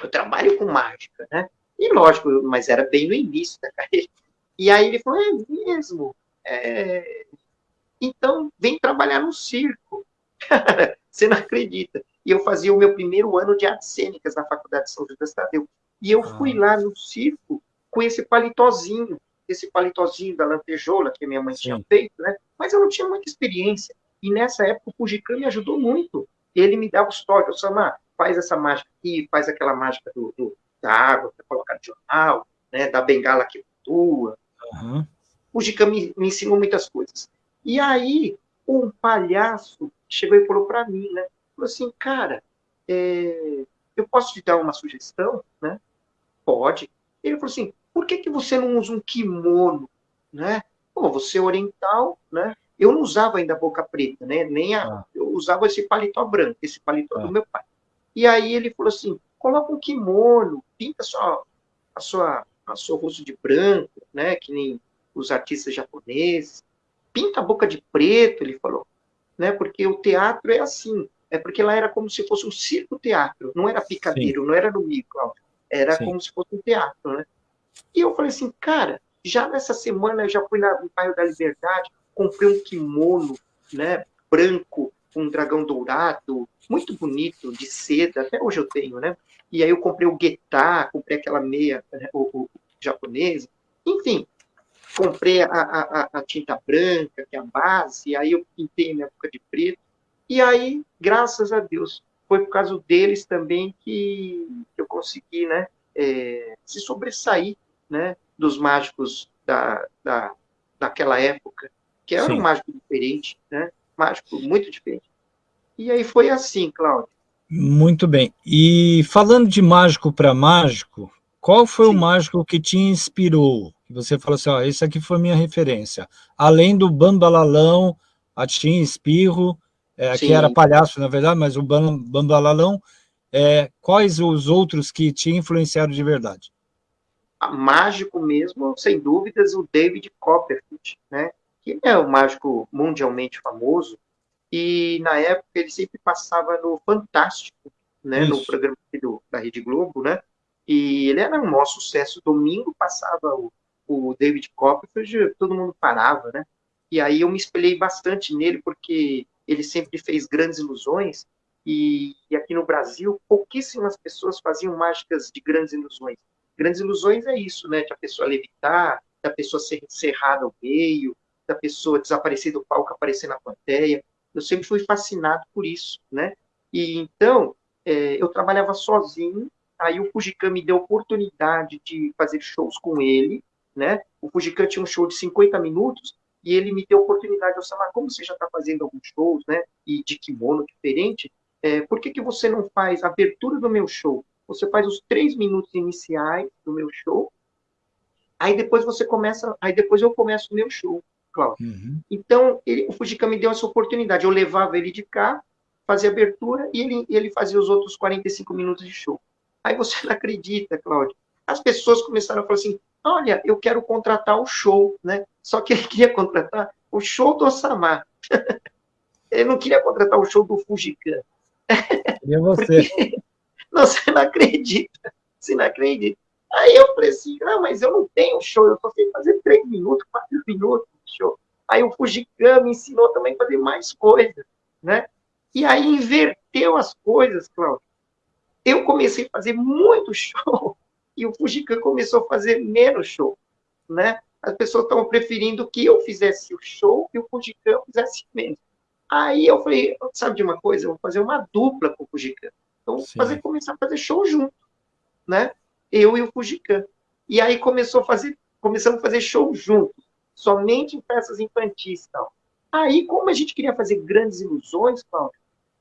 Eu trabalho com mágica, né? E lógico, mas era bem no início da carreira. E aí ele falou, é mesmo? É... Então, vem trabalhar no circo. Você não acredita. E eu fazia o meu primeiro ano de artes cênicas na Faculdade de São Judas Tadeu. E eu fui ah. lá no circo com esse palitozinho, esse palitozinho da lantejoula que minha mãe Sim. tinha feito, né? Mas eu não tinha muita experiência. E nessa época o Fujicam me ajudou muito. Ele me dava os toques, eu Samar, faz essa mágica aqui, faz aquela mágica do, do da água para colocar no jornal, né? Da bengala que flutua. Uhum. O Fujicam me, me ensinou muitas coisas. E aí, um palhaço chegou e falou para mim, né? Falou assim, cara, é, eu posso te dar uma sugestão, né? Pode. Ele falou assim, por que, que você não usa um kimono, né? Pô, você é oriental, né? Eu não usava ainda a boca preta, né? Nem a, ah. eu usava esse paletó branco, esse paletó ah. do meu pai. E aí ele falou assim, coloca um kimono, pinta só a sua, a seu rosto de branco, né? Que nem os artistas japoneses pinta a boca de preto, ele falou, né? Porque o teatro é assim, é porque lá era como se fosse um circo-teatro, não era picadeiro, Sim. não era no micro, era Sim. como se fosse um teatro, né? E eu falei assim, cara, já nessa semana eu já fui na, no bairro da Liberdade, comprei um kimono, né, branco, com um dragão dourado, muito bonito, de seda, até hoje eu tenho, né? E aí eu comprei o guetá, comprei aquela meia né, o, o, japonesa, enfim, comprei a, a, a, tinta branca, que é a base, aí eu pintei minha boca de preto, e aí, graças a Deus, foi por causa deles também que eu consegui, né, é, se sobressair, né, dos mágicos da, da, daquela época, que era Sim. um mágico diferente, né, mágico muito diferente. E aí foi assim, Cláudio.
Muito bem. E falando de mágico para mágico, qual foi Sim. o mágico que te inspirou? você falou assim, ó, esse aqui foi minha referência. Além do Bambalalão, Atim, Espirro, é, que era palhaço, na verdade, mas o Bambalalão, é, quais os outros que te influenciaram de verdade?
mágico mesmo, sem dúvidas, o David Copperfield, né? Que é um mágico mundialmente famoso, e na época ele sempre passava no Fantástico, né? Isso. No programa do, da Rede Globo, né? E ele era um maior sucesso. Domingo passava o o David Copperfield, todo mundo parava, né? E aí eu me espelhei bastante nele, porque ele sempre fez grandes ilusões, e, e aqui no Brasil, pouquíssimas pessoas faziam mágicas de grandes ilusões. Grandes ilusões é isso, né? De a pessoa levitar, da pessoa ser encerrada ao meio, da pessoa desaparecer do palco, aparecer na plateia. Eu sempre fui fascinado por isso, né? E então, é, eu trabalhava sozinho, aí o Fujikami me deu oportunidade de fazer shows com ele, né? O Fujikan tinha um show de 50 minutos e ele me deu a oportunidade, de falar, como você já está fazendo alguns shows, né? E de kimono diferente, é, por que, que você não faz a abertura do meu show? Você faz os três minutos iniciais do meu show, aí depois você começa, aí depois eu começo o meu show, Cláudio. Uhum. Então, ele, o Fujikan me deu essa oportunidade. Eu levava ele de cá, fazia abertura e ele, ele fazia os outros 45 minutos de show. Aí você não acredita, Cláudio. As pessoas começaram a falar assim: olha, eu quero contratar o show, né? Só que ele queria contratar o show do Osama. ele não queria contratar o show do Fujikan.
E você? Porque...
Não, você não acredita. Você não acredita. Aí eu falei assim, ah, mas eu não tenho show, eu só sei fazer três minutos, quatro minutos de show. Aí o Fujikan me ensinou também a fazer mais coisas, né? E aí inverteu as coisas, Cláudio. Eu comecei a fazer muito show e o Fujikan começou a fazer menos show, né? As pessoas estavam preferindo que eu fizesse o show e o Fujikan fizesse menos. Aí eu falei, sabe de uma coisa? Eu vou fazer uma dupla com o Fujikan. Então, fazer, começar a fazer show junto, né? Eu e o Fujikan. E aí começou a fazer, começamos a fazer show juntos, somente em peças infantis tal. Aí, como a gente queria fazer grandes ilusões, Paulo,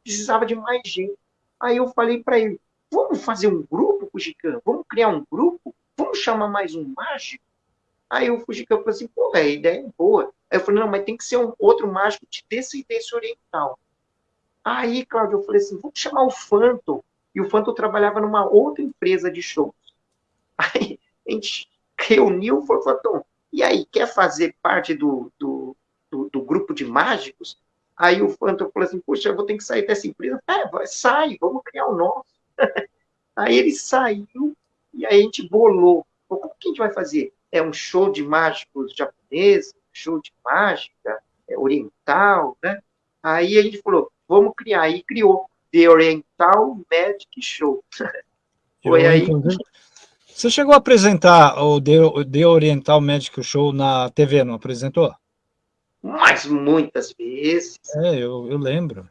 precisava de mais gente. Aí eu falei para ele, vamos fazer um grupo, Fujikan? Vamos criar um grupo? Vamos chamar mais um mágico? Aí o Fujikan falou assim, pô, a ideia é boa. Aí eu falei, não, mas tem que ser um outro mágico de descendência oriental. Aí, Cláudio, eu falei assim, vamos chamar o Phantom. E o Phantom trabalhava numa outra empresa de shows. Aí a gente reuniu o Phantom. E aí, quer fazer parte do, do, do, do grupo de mágicos? Aí o Phantom falou assim, puxa, eu vou ter que sair dessa empresa. É, vai, sai, vamos criar o nosso. Aí ele saiu e aí a gente bolou. Como que a gente vai fazer? É um show de mágicos japoneses, show de mágica é, oriental, né? Aí a gente falou, vamos criar. E criou The Oriental Magic Show.
Foi aí. Você chegou a apresentar o The, The Oriental Magic Show na TV, não apresentou?
Mas muitas vezes.
É, eu, eu lembro.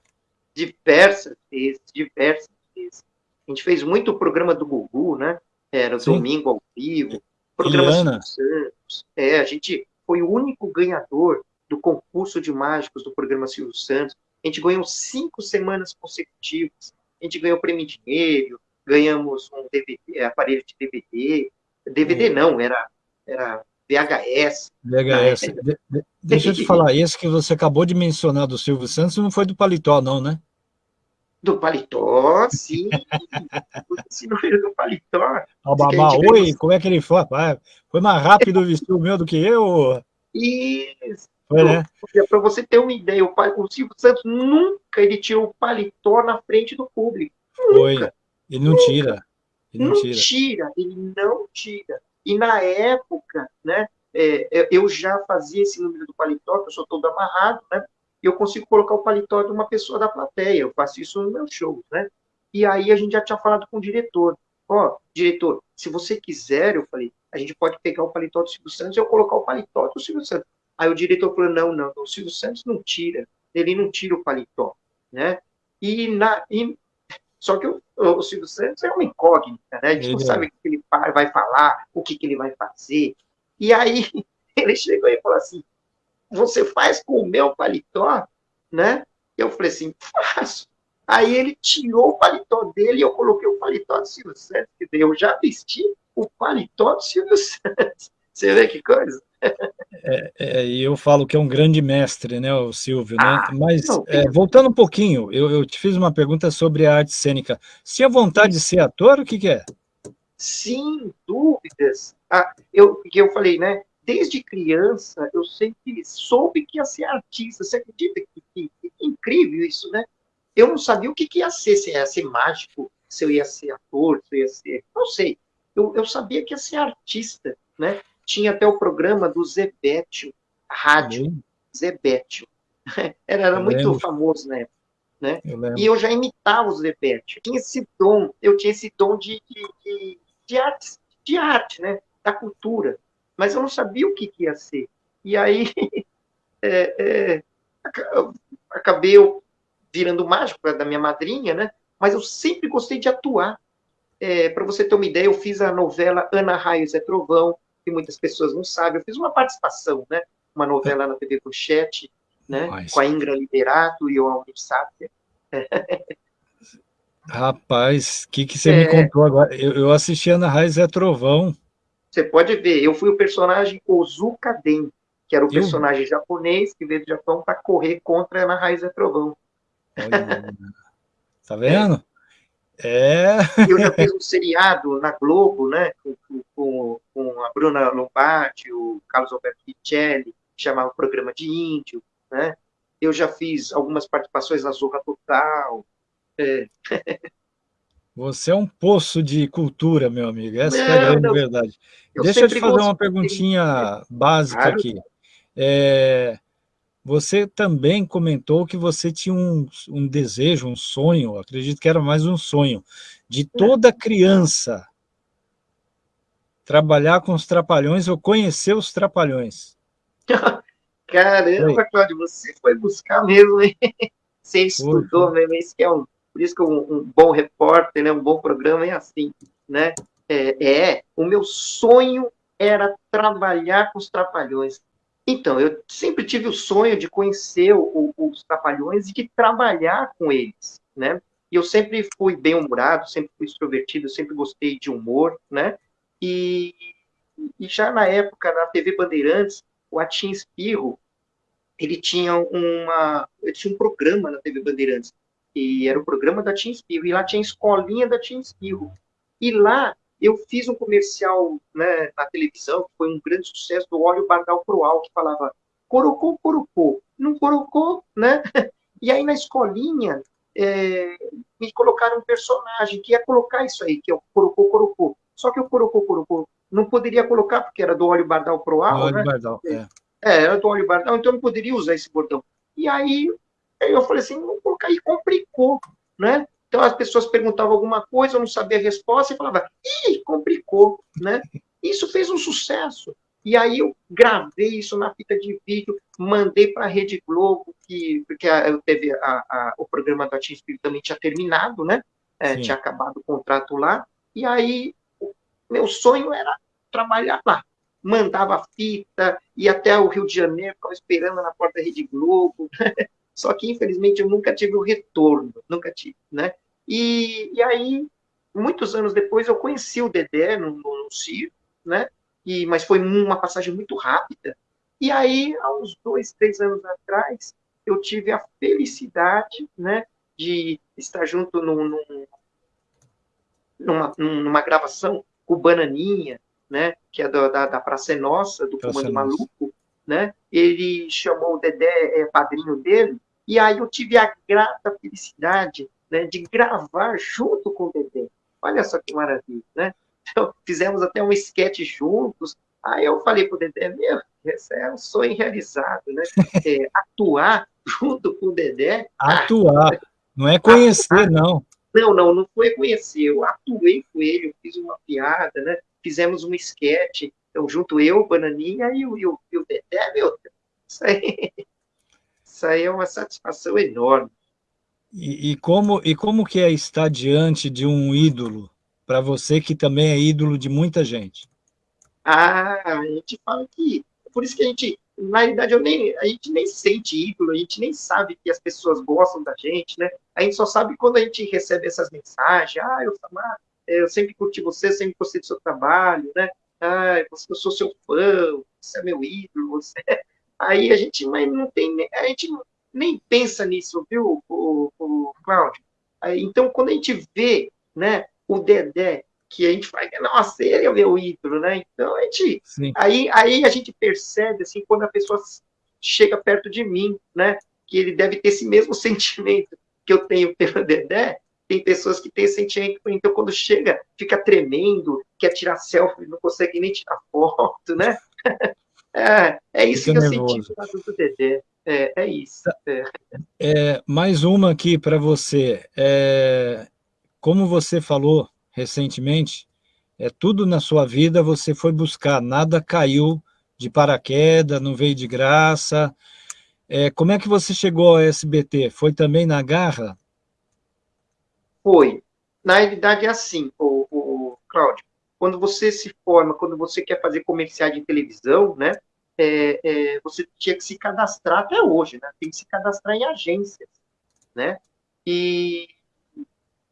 Diversas vezes, diversas vezes. A gente fez muito o programa do Gugu, né? Era Sim. domingo ao vivo, programa Santos. É, a gente foi o único ganhador do concurso de mágicos do programa Silvio Santos. A gente ganhou cinco semanas consecutivas. A gente ganhou prêmio em dinheiro, ganhamos um DVD, é, aparelho de DVD. DVD não, era, era VHS.
VHS. Né? De, de, deixa eu te falar, esse que você acabou de mencionar do Silvio Santos não foi do Paletó, não, né?
Do Paletó, sim. Esse número do Paletó.
Babá, oi, como é que ele foi? Foi mais rápido vestir o meu do que eu?
Isso. Foi, né? Para você ter uma ideia, o, o Silvio Santos nunca ele tirou o paletó na frente do público. Foi. Nunca.
Ele não tira.
Ele não, não tira. tira. Ele não tira. E na época, né, é, eu já fazia esse número do paletó, que eu sou todo amarrado, né? E eu consigo colocar o paletó de uma pessoa da plateia. Eu faço isso no meu show, né? E aí a gente já tinha falado com o diretor. Ó, oh, diretor, se você quiser, eu falei, a gente pode pegar o paletó do Silvio Santos e eu colocar o paletó do Silvio Santos. Aí o diretor falou, não, não, o Silvio Santos não tira, ele não tira o paletó, né? E, na, e só que o, o, Silvio Santos é uma incógnita, né? A gente não sabe o que ele vai falar, o que, que ele vai fazer. E aí ele chegou e falou assim, você faz com o meu paletó, né? Eu falei assim, faço. Aí ele tirou o paletó dele e eu coloquei o paletó do Silvio Santos, que eu já vesti o paletó do Silvio Santos. Você vê que coisa?
É, é, e eu falo que é um grande mestre, né, o Silvio, né? Ah, Mas, é, voltando um pouquinho, eu, eu, te fiz uma pergunta sobre a arte cênica. Se a vontade de ser ator, o que, que é?
Sim, dúvidas. Ah, eu, que eu falei, né? Desde criança, eu sempre soube que ia ser artista. Você acredita que, que, que incrível isso, né? Eu não sabia o que, que ia ser, se ia ser mágico, se eu ia ser ator, se eu ia ser... Não sei. Eu, eu sabia que ia ser artista, né? Tinha até o programa do Zebetio, rádio, uhum. Zebetio. Era, era muito lembro. famoso na época. Né? Eu e eu já imitava o Zebetio. Tinha esse dom, eu tinha esse dom de, de, de, de, arte, de arte, né? da cultura. Mas eu não sabia o que, que ia ser. E aí, é, é, acabei virando mágico da minha madrinha, né? Mas eu sempre gostei de atuar. É, Para você ter uma ideia, eu fiz a novela Ana Raios é Trovão, que muitas pessoas não sabem. Eu fiz uma participação, né? Uma novela na TV Pochete, né? Com a Ingra Liberato e o Almir Sáter.
Rapaz, o que, que você é... me contou agora? Eu, eu assisti Ana Raiz é Trovão.
Você pode ver, eu fui o personagem Ozuka Den, que era o eu... personagem japonês que veio do Japão para correr contra Ana Raiz é Trovão.
Olha, tá vendo? É.
Eu já fiz um seriado na Globo, né, com, com, com a Bruna Lombardi, o Carlos Alberto Richelli, que chamava o Programa de Índio, né? Eu já fiz algumas participações na Zorra Total. É.
Você é um poço de cultura, meu amigo. Essa não, é a grande não. verdade. Eu Deixa eu te fazer uma perguntinha básica claro. aqui. É, você também comentou que você tinha um, um desejo, um sonho, acredito que era mais um sonho, de toda criança trabalhar com os trapalhões ou conhecer os trapalhões.
Caramba, Cláudio, você foi buscar mesmo, hein? Você estudou foi. mesmo, que é um, por isso que um, um, bom repórter, né, um bom programa é assim, né? É, é, o meu sonho era trabalhar com os trapalhões. Então, eu sempre tive o sonho de conhecer o, o, os Trapalhões e de trabalhar com eles, né? E eu sempre fui bem-humorado, sempre fui extrovertido, sempre gostei de humor, né? E, e já na época, na TV Bandeirantes, o Atim Espirro, ele tinha, uma, ele tinha um programa na TV Bandeirantes, e era o programa da Tim Espirro, e lá tinha a escolinha da Tim Espirro. E lá eu fiz um comercial né, na televisão, que foi um grande sucesso, do óleo Bardal Proal, que falava corocô, corocô, não corocô, né? E aí na escolinha, é, me colocaram um personagem que ia colocar isso aí, que é o corocô, corocô. Só que o corocô, corocô não poderia colocar, porque era do óleo Bardal óleo né? Bardal, é. é. era do óleo Bardal, então não poderia usar esse bordão. E aí eu falei assim, vou colocar aí, complicou, né? Então as pessoas perguntavam alguma coisa, eu não sabia a resposta e falava, ih, complicou, né? Isso fez um sucesso. E aí eu gravei isso na fita de vídeo, mandei para a Rede Globo, que, porque a, teve a, a, o programa da Tim Espírito também tinha terminado, né? É, tinha acabado o contrato lá. E aí meu sonho era trabalhar lá. Mandava fita, ia até o Rio de Janeiro, ficava esperando na porta da Rede Globo. Só que, infelizmente, eu nunca tive o retorno, nunca tive, né? E, e aí, muitos anos depois, eu conheci o Dedé no, no, no circo, né? E, mas foi uma passagem muito rápida. E aí, há uns dois, três anos atrás, eu tive a felicidade, né, de estar junto num, num, numa, numa gravação com o Bananinha, né, que é da, da, da Praça Nossa, do Praça Comando Nossa. Maluco, né? Ele chamou o Dedé, é, padrinho dele, e aí eu tive a grata felicidade né, de gravar junto com o Dedé. Olha só que maravilha, né? Então, fizemos até um esquete juntos. Aí eu falei para o Dedé, meu, esse é um sonho realizado, né? É, atuar junto com o Dedé.
Atuar, não é conhecer, atuar. não.
Não, não, não foi conhecer. Eu atuei com ele, eu fiz uma piada, né? Fizemos um esquete, eu junto eu, o Bananinha e o, e o, e o Dedé, meu Deus. Isso aí, isso aí é uma satisfação enorme.
E, e, como, e como que é estar diante de um ídolo, para você que também é ídolo de muita gente?
Ah, a gente fala que... Por isso que a gente, na realidade, eu nem, a gente nem sente ídolo, a gente nem sabe que as pessoas gostam da gente, né? A gente só sabe quando a gente recebe essas mensagens, ah, eu, eu sempre curti você, sempre gostei do seu trabalho, né? Ah, eu sou seu fã, você é meu ídolo, você... É". Aí a gente mas não tem, a gente nem pensa nisso, viu, o, o Cláudio? Então, quando a gente vê né, o Dedé, que a gente fala, nossa, ele é o meu ídolo, né? Então, a gente, aí, aí a gente percebe, assim, quando a pessoa chega perto de mim, né, que ele deve ter esse mesmo sentimento que eu tenho pelo Dedé, tem pessoas que têm sentimento, então quando chega, fica tremendo, quer tirar selfie, não consegue nem tirar foto, né? É, é isso fica que eu nervoso. senti do Dedé. É, é isso. É.
É, mais uma aqui para você. É, como você falou recentemente, é tudo na sua vida você foi buscar, nada caiu de paraquedas, não veio de graça. É, como é que você chegou ao SBT? Foi também na garra?
Foi. Na realidade é assim, o, o Cláudio. quando você se forma, quando você quer fazer comerciais de televisão, né? É, é, você tinha que se cadastrar até hoje, né? Tem que se cadastrar em agências, né? E,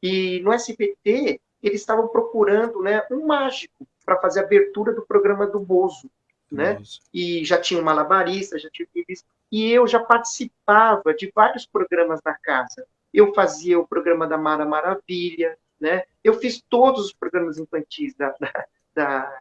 e no SBT eles estavam procurando, né, um mágico para fazer a abertura do programa do Bozo, né? Nossa. E já tinha um malabarista, já tinha e eu já participava de vários programas na casa. Eu fazia o programa da Mara Maravilha, né? Eu fiz todos os programas infantis da, da, da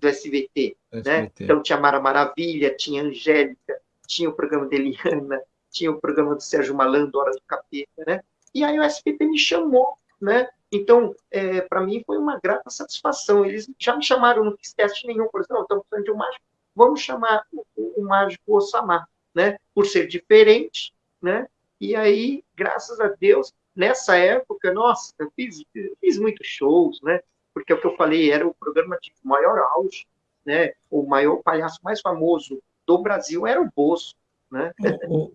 do SBT, SBT, né? Então tinha Mara Maravilha, tinha Angélica, tinha o programa de Eliana, tinha o programa do Sérgio Malandro, Hora do Capeta, né? E aí o SBT me chamou, né? Então, é, para mim foi uma grata satisfação. Eles já me chamaram, não fiz teste nenhum, por exemplo, estamos precisando de um mágico, vamos chamar o, o, o mágico Osama, né? Por ser diferente, né? E aí, graças a Deus, nessa época, nossa, eu fiz, fiz muitos shows, né? Porque é o que eu falei, era o programa de maior auge, né? O maior palhaço mais famoso do Brasil era o Bozo, né?
Ô,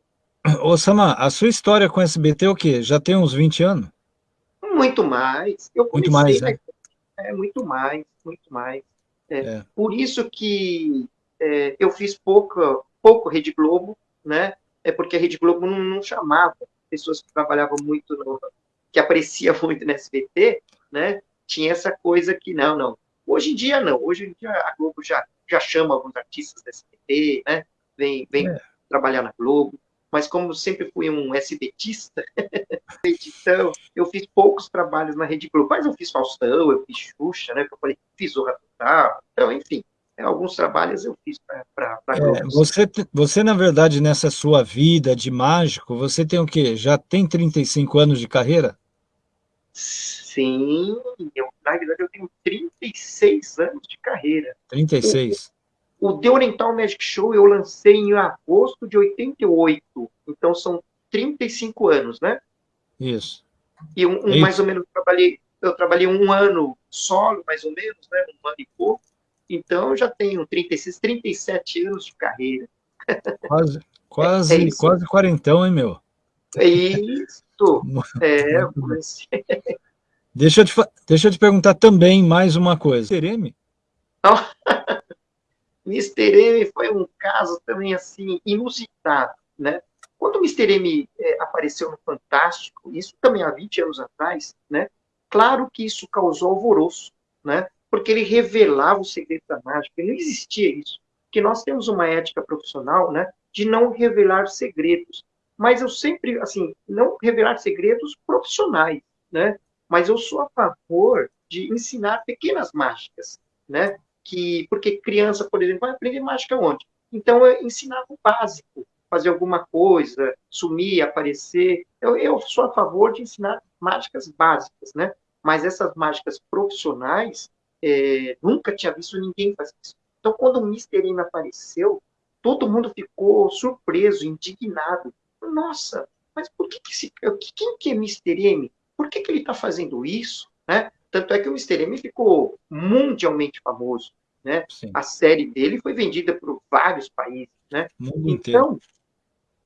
ô, Sama, a sua história com o SBT é o quê? Já tem uns 20 anos?
Muito mais. Eu
muito mais, né?
É, muito mais, muito mais. É, é. Por isso que é, eu fiz pouco, pouco Rede Globo, né? É porque a Rede Globo não, não chamava pessoas que trabalhavam muito, no, que aparecia muito no SBT, né? Tinha essa coisa que, não, não. Hoje em dia, não. Hoje em dia, a Globo já, já chama alguns artistas do SBT, né? Vem, vem é. trabalhar na Globo. Mas como sempre fui um SBTista, então, eu fiz poucos trabalhos na Rede Globo. Mas eu fiz Faustão, eu fiz Xuxa, né? Eu falei, fiz o Total. Então, enfim, alguns trabalhos eu fiz para
é, você, você, na verdade, nessa sua vida de mágico, você tem o quê? Já tem 35 anos de carreira?
Sim, eu, na verdade eu tenho 36 anos de carreira.
36.
O, o The Oriental Magic Show eu lancei em agosto de 88, então são 35 anos, né?
Isso.
E um, um é mais ou menos, eu trabalhei, eu trabalhei um ano solo, mais ou menos, né? Um ano e pouco. Então, eu já tenho 36, 37 anos de carreira.
Quase, quase, é, quase quarentão, hein, meu?
É isso. É,
deixa, eu te, deixa eu te perguntar também mais uma coisa. Mr. M?
Mr. M foi um caso também, assim, inusitado, né? Quando o Mr. M é, apareceu no Fantástico, isso também há 20 anos atrás, né? Claro que isso causou alvoroço, né? Porque ele revelava o segredo da mágica, não existia isso. Porque nós temos uma ética profissional, né, de não revelar segredos. Mas eu sempre, assim, não revelar segredos profissionais, né? Mas eu sou a favor de ensinar pequenas mágicas, né? Que, porque criança, por exemplo, vai aprender mágica onde? Então, eu ensinava o básico, fazer alguma coisa, sumir, aparecer. Eu, eu sou a favor de ensinar mágicas básicas, né? Mas essas mágicas profissionais, é, nunca tinha visto ninguém fazer isso. Então, quando o Mr. M apareceu, todo mundo ficou surpreso, indignado. Nossa, mas por que, que esse, quem que é Mr. M? Por que, que ele está fazendo isso? Né? Tanto é que o Mr. M ficou mundialmente famoso. Né? A série dele foi vendida por vários países. Né? Então,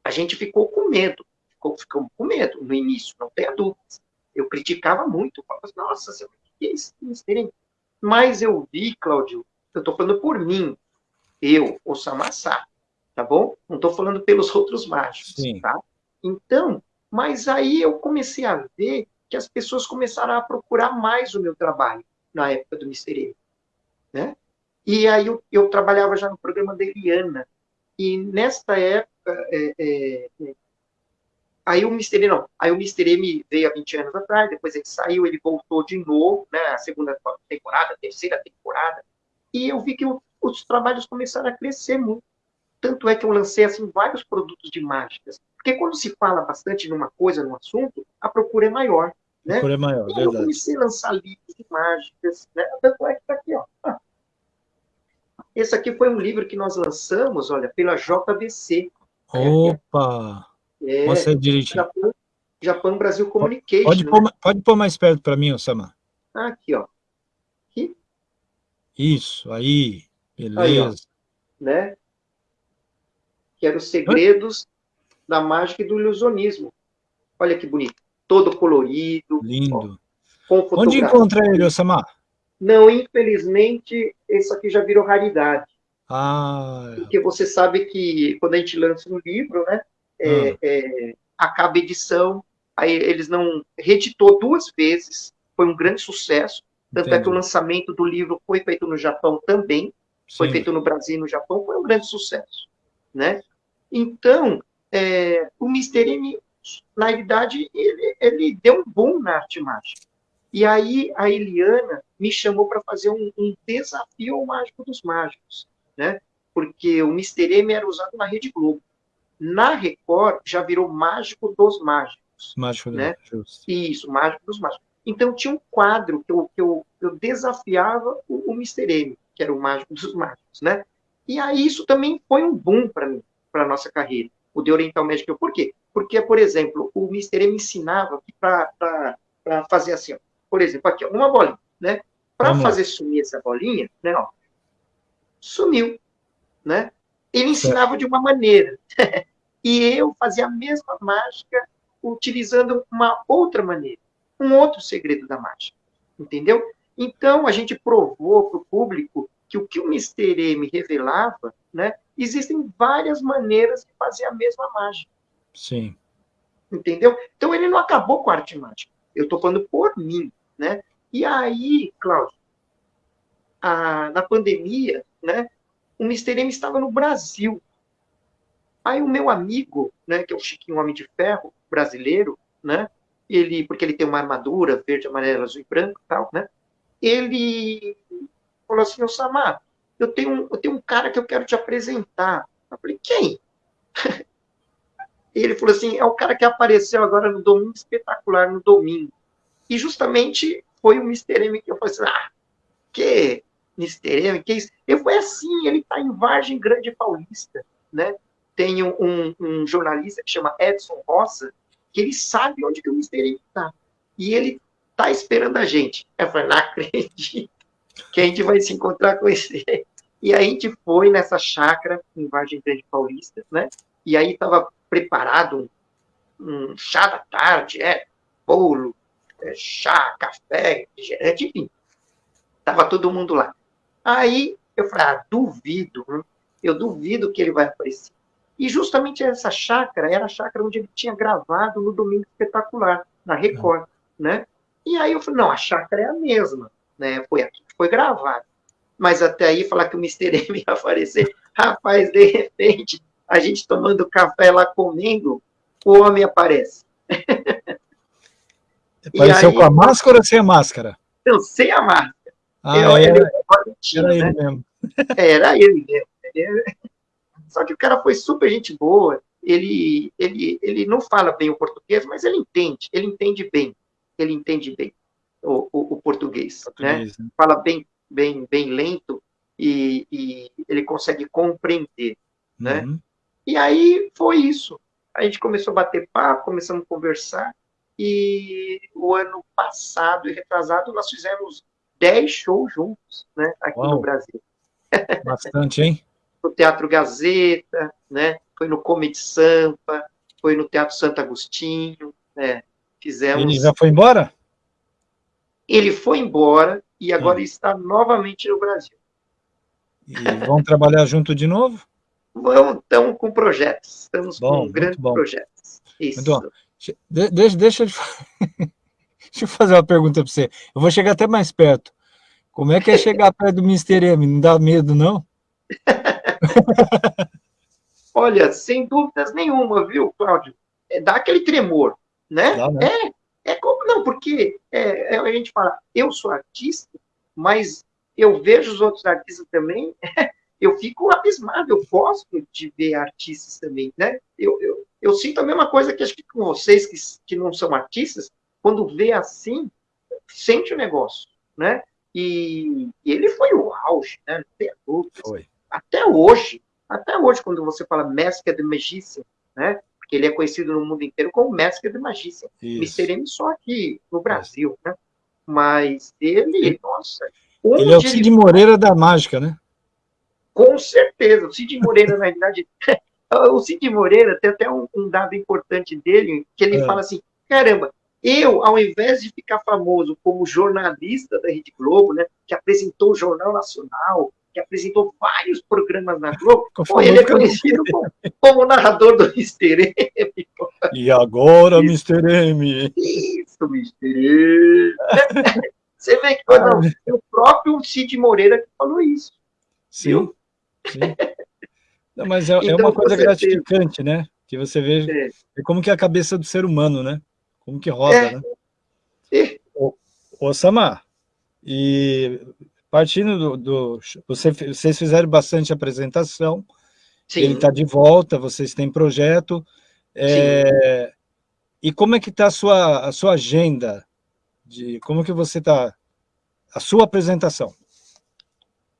a gente ficou com medo. Ficou, ficou com medo no início, não tenha dúvidas. Eu criticava muito. Falava, assim, Nossa, o que é esse Mr. M? Mas eu vi, Cláudio, eu estou falando por mim, eu, o Samassá, tá bom? Não estou falando pelos outros mágicos, Sim. tá? Então, mas aí eu comecei a ver que as pessoas começaram a procurar mais o meu trabalho na época do Mistério, né? E aí eu, eu, trabalhava já no programa da Eliana, e nesta época é, é, é Aí o Mr. não, aí o Mr. M veio há 20 anos atrás, depois ele saiu, ele voltou de novo, né, a segunda temporada, a terceira temporada, e eu vi que os trabalhos começaram a crescer muito. Tanto é que eu lancei assim vários produtos de mágicas. Porque quando se fala bastante numa coisa, num assunto, a procura é maior. Né?
Procura é maior,
e
verdade. eu
comecei a lançar livros de mágicas, né? Tanto é que está aqui, ó. Ah. Esse aqui foi um livro que nós lançamos, olha, pela JBC.
Opa! É, Você direitinho.
Japão, Japão Brasil Communication.
Pode, né? pôr, pode pôr mais perto para mim, Osama.
Aqui, ó. Aqui.
Isso, aí. Beleza. Aí, ó,
né? Que eram os segredos da mágica e do ilusionismo. Olha que bonito. Todo colorido.
Lindo. Ó, Onde encontra ele, Osama?
Não, infelizmente, isso aqui já virou raridade.
Ah.
Porque você sabe que quando a gente lança um livro, né, é, ah. é, acaba a edição, aí eles não reeditou duas vezes, foi um grande sucesso. Tanto Entendi. é que o lançamento do livro foi feito no Japão também, Sim. foi feito no Brasil e no Japão, foi um grande sucesso, né? Então, é, o Mr. M, na realidade, ele, ele deu um boom na arte mágica. E aí a Eliana me chamou para fazer um, um, desafio ao Mágico dos Mágicos, né? Porque o Mr. M era usado na Rede Globo. Na Record já virou Mágico dos Mágicos.
Mágico
né?
dos
Isso, Mágico dos Mágicos. Então tinha um quadro que eu, que eu, eu desafiava o, o Mr. M, que era o Mágico dos Mágicos, né? E aí isso também foi um boom para mim, para nossa carreira. O de Oriental Magic, por quê? Porque, por exemplo, o Mr. M ensinava para fazer assim, ó, por exemplo, aqui, ó, uma bolinha, né? Para fazer sumir essa bolinha, né, ó, sumiu, né? Ele ensinava de uma maneira. e eu fazia a mesma mágica utilizando uma outra maneira, um outro segredo da mágica, entendeu? Então, a gente provou para o público que o que o Mr. M revelava, né, existem várias maneiras de fazer a mesma mágica.
Sim.
Entendeu? Então, ele não acabou com a arte mágica. Eu estou falando por mim, né? E aí, Cláudio, a, na pandemia, né, o Mr. M estava no Brasil. Aí o meu amigo, né, que é o Chiquinho Homem de Ferro, brasileiro, né, ele, porque ele tem uma armadura verde, amarelo, azul e branco tal, né, ele falou assim, ô Samar, eu tenho, eu tenho um cara que eu quero te apresentar. Eu falei, quem? ele falou assim, é o cara que apareceu agora no Domingo Espetacular, no domingo. E justamente foi o Mr. M que eu falei assim, ah, que Mr. M, que isso? Eu falei assim, ele está em Vargem Grande Paulista, né? Tem um, um, jornalista que chama Edson Roça, que ele sabe onde que o Mr. Está. E ele está esperando a gente. Eu falei, não acredito que a gente vai se encontrar com esse. E a gente foi nessa chácara em Vargem Grande Paulista, né? E aí estava preparado um, um chá da tarde, é, bolo, é, chá, café, refrigerante, enfim. Tava todo mundo lá. Aí eu falei, ah, duvido, eu duvido que ele vai aparecer. E justamente essa chácara era a chácara onde ele tinha gravado no Domingo Espetacular, na Record, né? E aí eu falei, não, a chácara é a mesma, né? Foi aqui que foi gravado. Mas até aí falar que o Mr. M ia aparecer, rapaz, de repente, a gente tomando café lá comendo, o homem aparece.
Apareceu aí, com a máscara ou sem a máscara?
Não, sem a máscara.
Ah, eu, era, ele, era ele né? mesmo.
Era ele mesmo. Só que o cara foi super gente boa. Ele, ele, ele não fala bem o português, mas ele entende. Ele entende bem. Ele entende bem o, o, o português, né? português né? né? Fala bem, bem, bem lento e, e ele consegue compreender, né? Uhum. E aí foi isso. A gente começou a bater papo, começamos a conversar. E o ano passado e retrasado nós fizemos 10 shows juntos, né, aqui Uau. no Brasil.
Bastante, hein?
No Teatro Gazeta, né, foi no Comedy Sampa, foi no Teatro Santo Agostinho, né, fizemos...
Ele já foi embora?
Ele foi embora e agora ah. está novamente no Brasil.
E vão trabalhar junto de novo?
Vamos, estamos com projetos, estamos bom, com grandes bom. projetos.
Isso. Deixa, deixa, eu, deixa eu fazer uma pergunta para você. Eu vou chegar até mais perto. Como é que é chegar perto do Mr. M? Não dá medo, não?
Olha, sem dúvidas nenhuma, viu, Cláudio? É, dá aquele tremor, né? Né? É, é como, não, porque é, é, a gente fala, eu sou artista, mas eu vejo os outros artistas também, eu fico abismado, eu gosto de ver artistas também, né? Eu, eu, eu sinto a mesma coisa que acho que com vocês que, que não são artistas, quando vê assim, sente o negócio, né? E, e ele foi o auge, né? Não tem Foi. Até hoje, até hoje, quando você fala Masked the Magician, né? Porque ele é conhecido no mundo inteiro como Masked the Magician. Mr. M só aqui no Brasil, né? Mas ele, nossa...
Ele é o Cid ele... Moreira da mágica, né?
Com certeza. O Cid Moreira, na verdade... o Cid Moreira tem até um, um, dado importante dele, que ele é. fala assim, caramba, eu, ao invés de ficar famoso como jornalista da Rede Globo, né, que apresentou o Jornal Nacional, que apresentou vários programas na Globo, pô, ele é conhecido como, como, narrador do Mr. M.
E agora, Mr. M.
Isso, Mr. M. Você vê que não, o próprio Cid Moreira que falou isso.
Sim. Viu? sim. Não, mas é, então, é uma coisa gratificante, né? Que você vê é. é. como que é a cabeça do ser humano, né? Como que roda, é. né? É. Ô, ô Samar, e partindo do, do você, vocês fizeram bastante apresentação, Sim. ele está de volta, vocês têm projeto, é, e como é que está a sua, a sua agenda, de como que você está, a sua apresentação?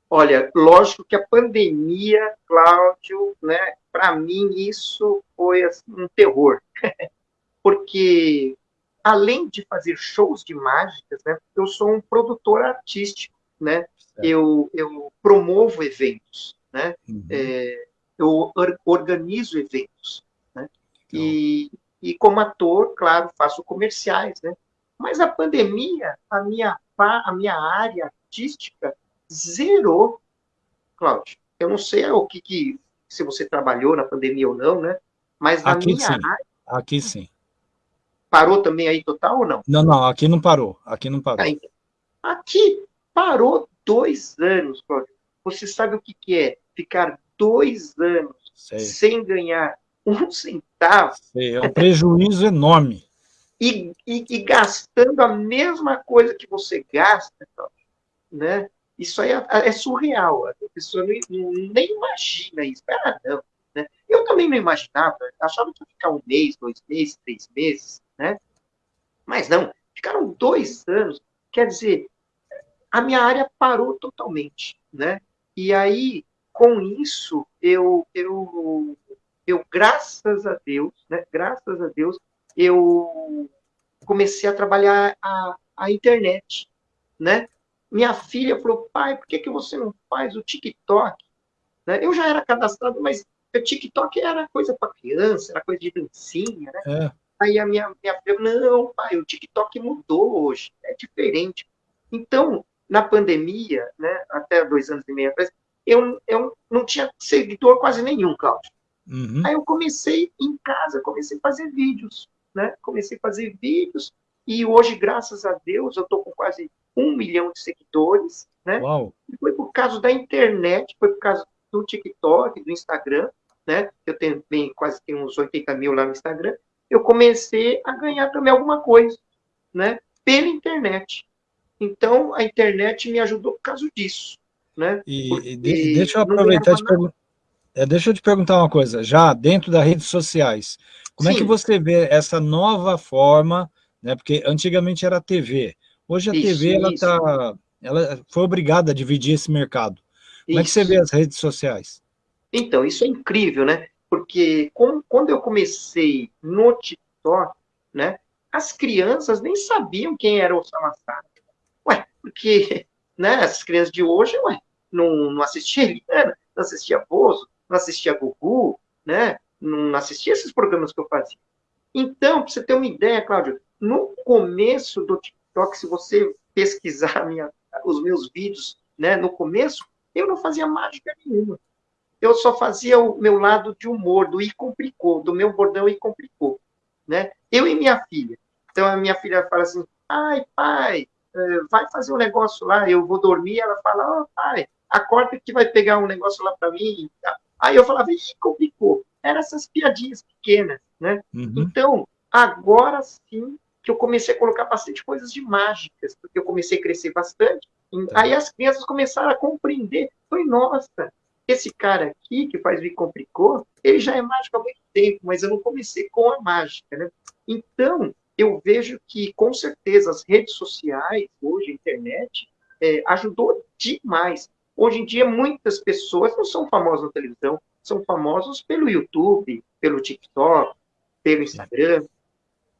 Olha, lógico que a pandemia, Cláudio, né, para mim isso foi assim, um terror, porque além de fazer shows de mágicas, né, eu sou um produtor artístico, né, eu, eu promovo eventos, né, uhum. é, eu organizo eventos, né, então. e, e como ator, claro, faço comerciais, né, mas a pandemia, a minha, a minha área artística zerou, Cláudio. Eu não sei o que, que, se você trabalhou na pandemia ou não, né? Mas na
aqui
minha
sim. área. Aqui sim.
Parou também aí total ou não?
Não, não, aqui não parou. Aqui não parou.
Aqui parou dois anos. Você sabe o que, que é ficar dois anos Sei. sem ganhar um centavo?
Sei, é um prejuízo enorme.
E, e, e, gastando a mesma coisa que você gasta, né? Isso aí é, é surreal. A pessoa não, nem imagina isso. Ah, não. Né? Eu também não imaginava. Achava que ia ficar um mês, dois meses, três meses. Né? Mas não. Ficaram dois anos. Quer dizer, a minha área parou totalmente. Né? E aí, com isso, eu, eu, eu graças a Deus, né? graças a Deus, eu comecei a trabalhar a, a internet, né? Minha filha falou, pai, por que, que você não faz o TikTok? Né? Eu já era cadastrado, mas o TikTok era coisa para criança, era coisa de dancinha, né? É. Aí a minha, minha filha, não, pai, o TikTok mudou hoje, é diferente. Então, na pandemia, né, até dois anos e meio atrás, eu, eu não tinha seguidor quase nenhum, Cláudio. Uhum. Aí eu comecei em casa, comecei a fazer vídeos, né? Comecei a fazer vídeos e hoje, graças a Deus, eu estou com quase um milhão de seguidores, né? Uau. E foi por causa da internet, foi por causa do TikTok, do Instagram, né? Eu tenho bem, quase tenho uns 80 mil lá no Instagram. Eu comecei a ganhar também alguma coisa, né? Pela internet. Então, a internet me ajudou por causa disso, né?
E, deixa eu aproveitar de perguntar. É, deixa eu te perguntar uma coisa, já dentro das redes sociais, como Sim. é que você vê essa nova forma, né, porque antigamente era TV, Hoje a isso, TV ela tá, ela foi obrigada a dividir esse mercado. Como isso. é que você vê as redes sociais?
Então, isso é incrível, né? Porque quando eu comecei no TikTok, né, as crianças nem sabiam quem era o Salazar. Porque né, as crianças de hoje, ué, não, não assistia Eliana, não assistia Bozo, não assistia Gugu, né? Não assistia esses programas que eu fazia. Então, para você ter uma ideia, Cláudio, no começo do TikTok, se você pesquisar minha, os meus vídeos né, no começo, eu não fazia mágica nenhuma. Eu só fazia o meu lado de humor, do e complicou, do meu bordão e complicou. Né? Eu e minha filha. Então a minha filha fala assim: ai, pai, vai fazer um negócio lá, eu vou dormir. Ela fala: oh, pai, acorda que vai pegar um negócio lá para mim. Aí eu falava: ih, complicou. Eram essas piadinhas pequenas. Né? Uhum. Então, agora sim que eu comecei a colocar bastante coisas de mágicas, porque eu comecei a crescer bastante. Tá. Aí as crianças começaram a compreender. Foi, nossa, esse cara aqui que faz me complicou, ele já é mágico há muito tempo, mas eu não comecei com a mágica, né? Então, eu vejo que, com certeza, as redes sociais, hoje, a internet, é, ajudou demais. Hoje em dia, muitas pessoas não são famosas na televisão, são famosos pelo YouTube, pelo TikTok, pelo Instagram,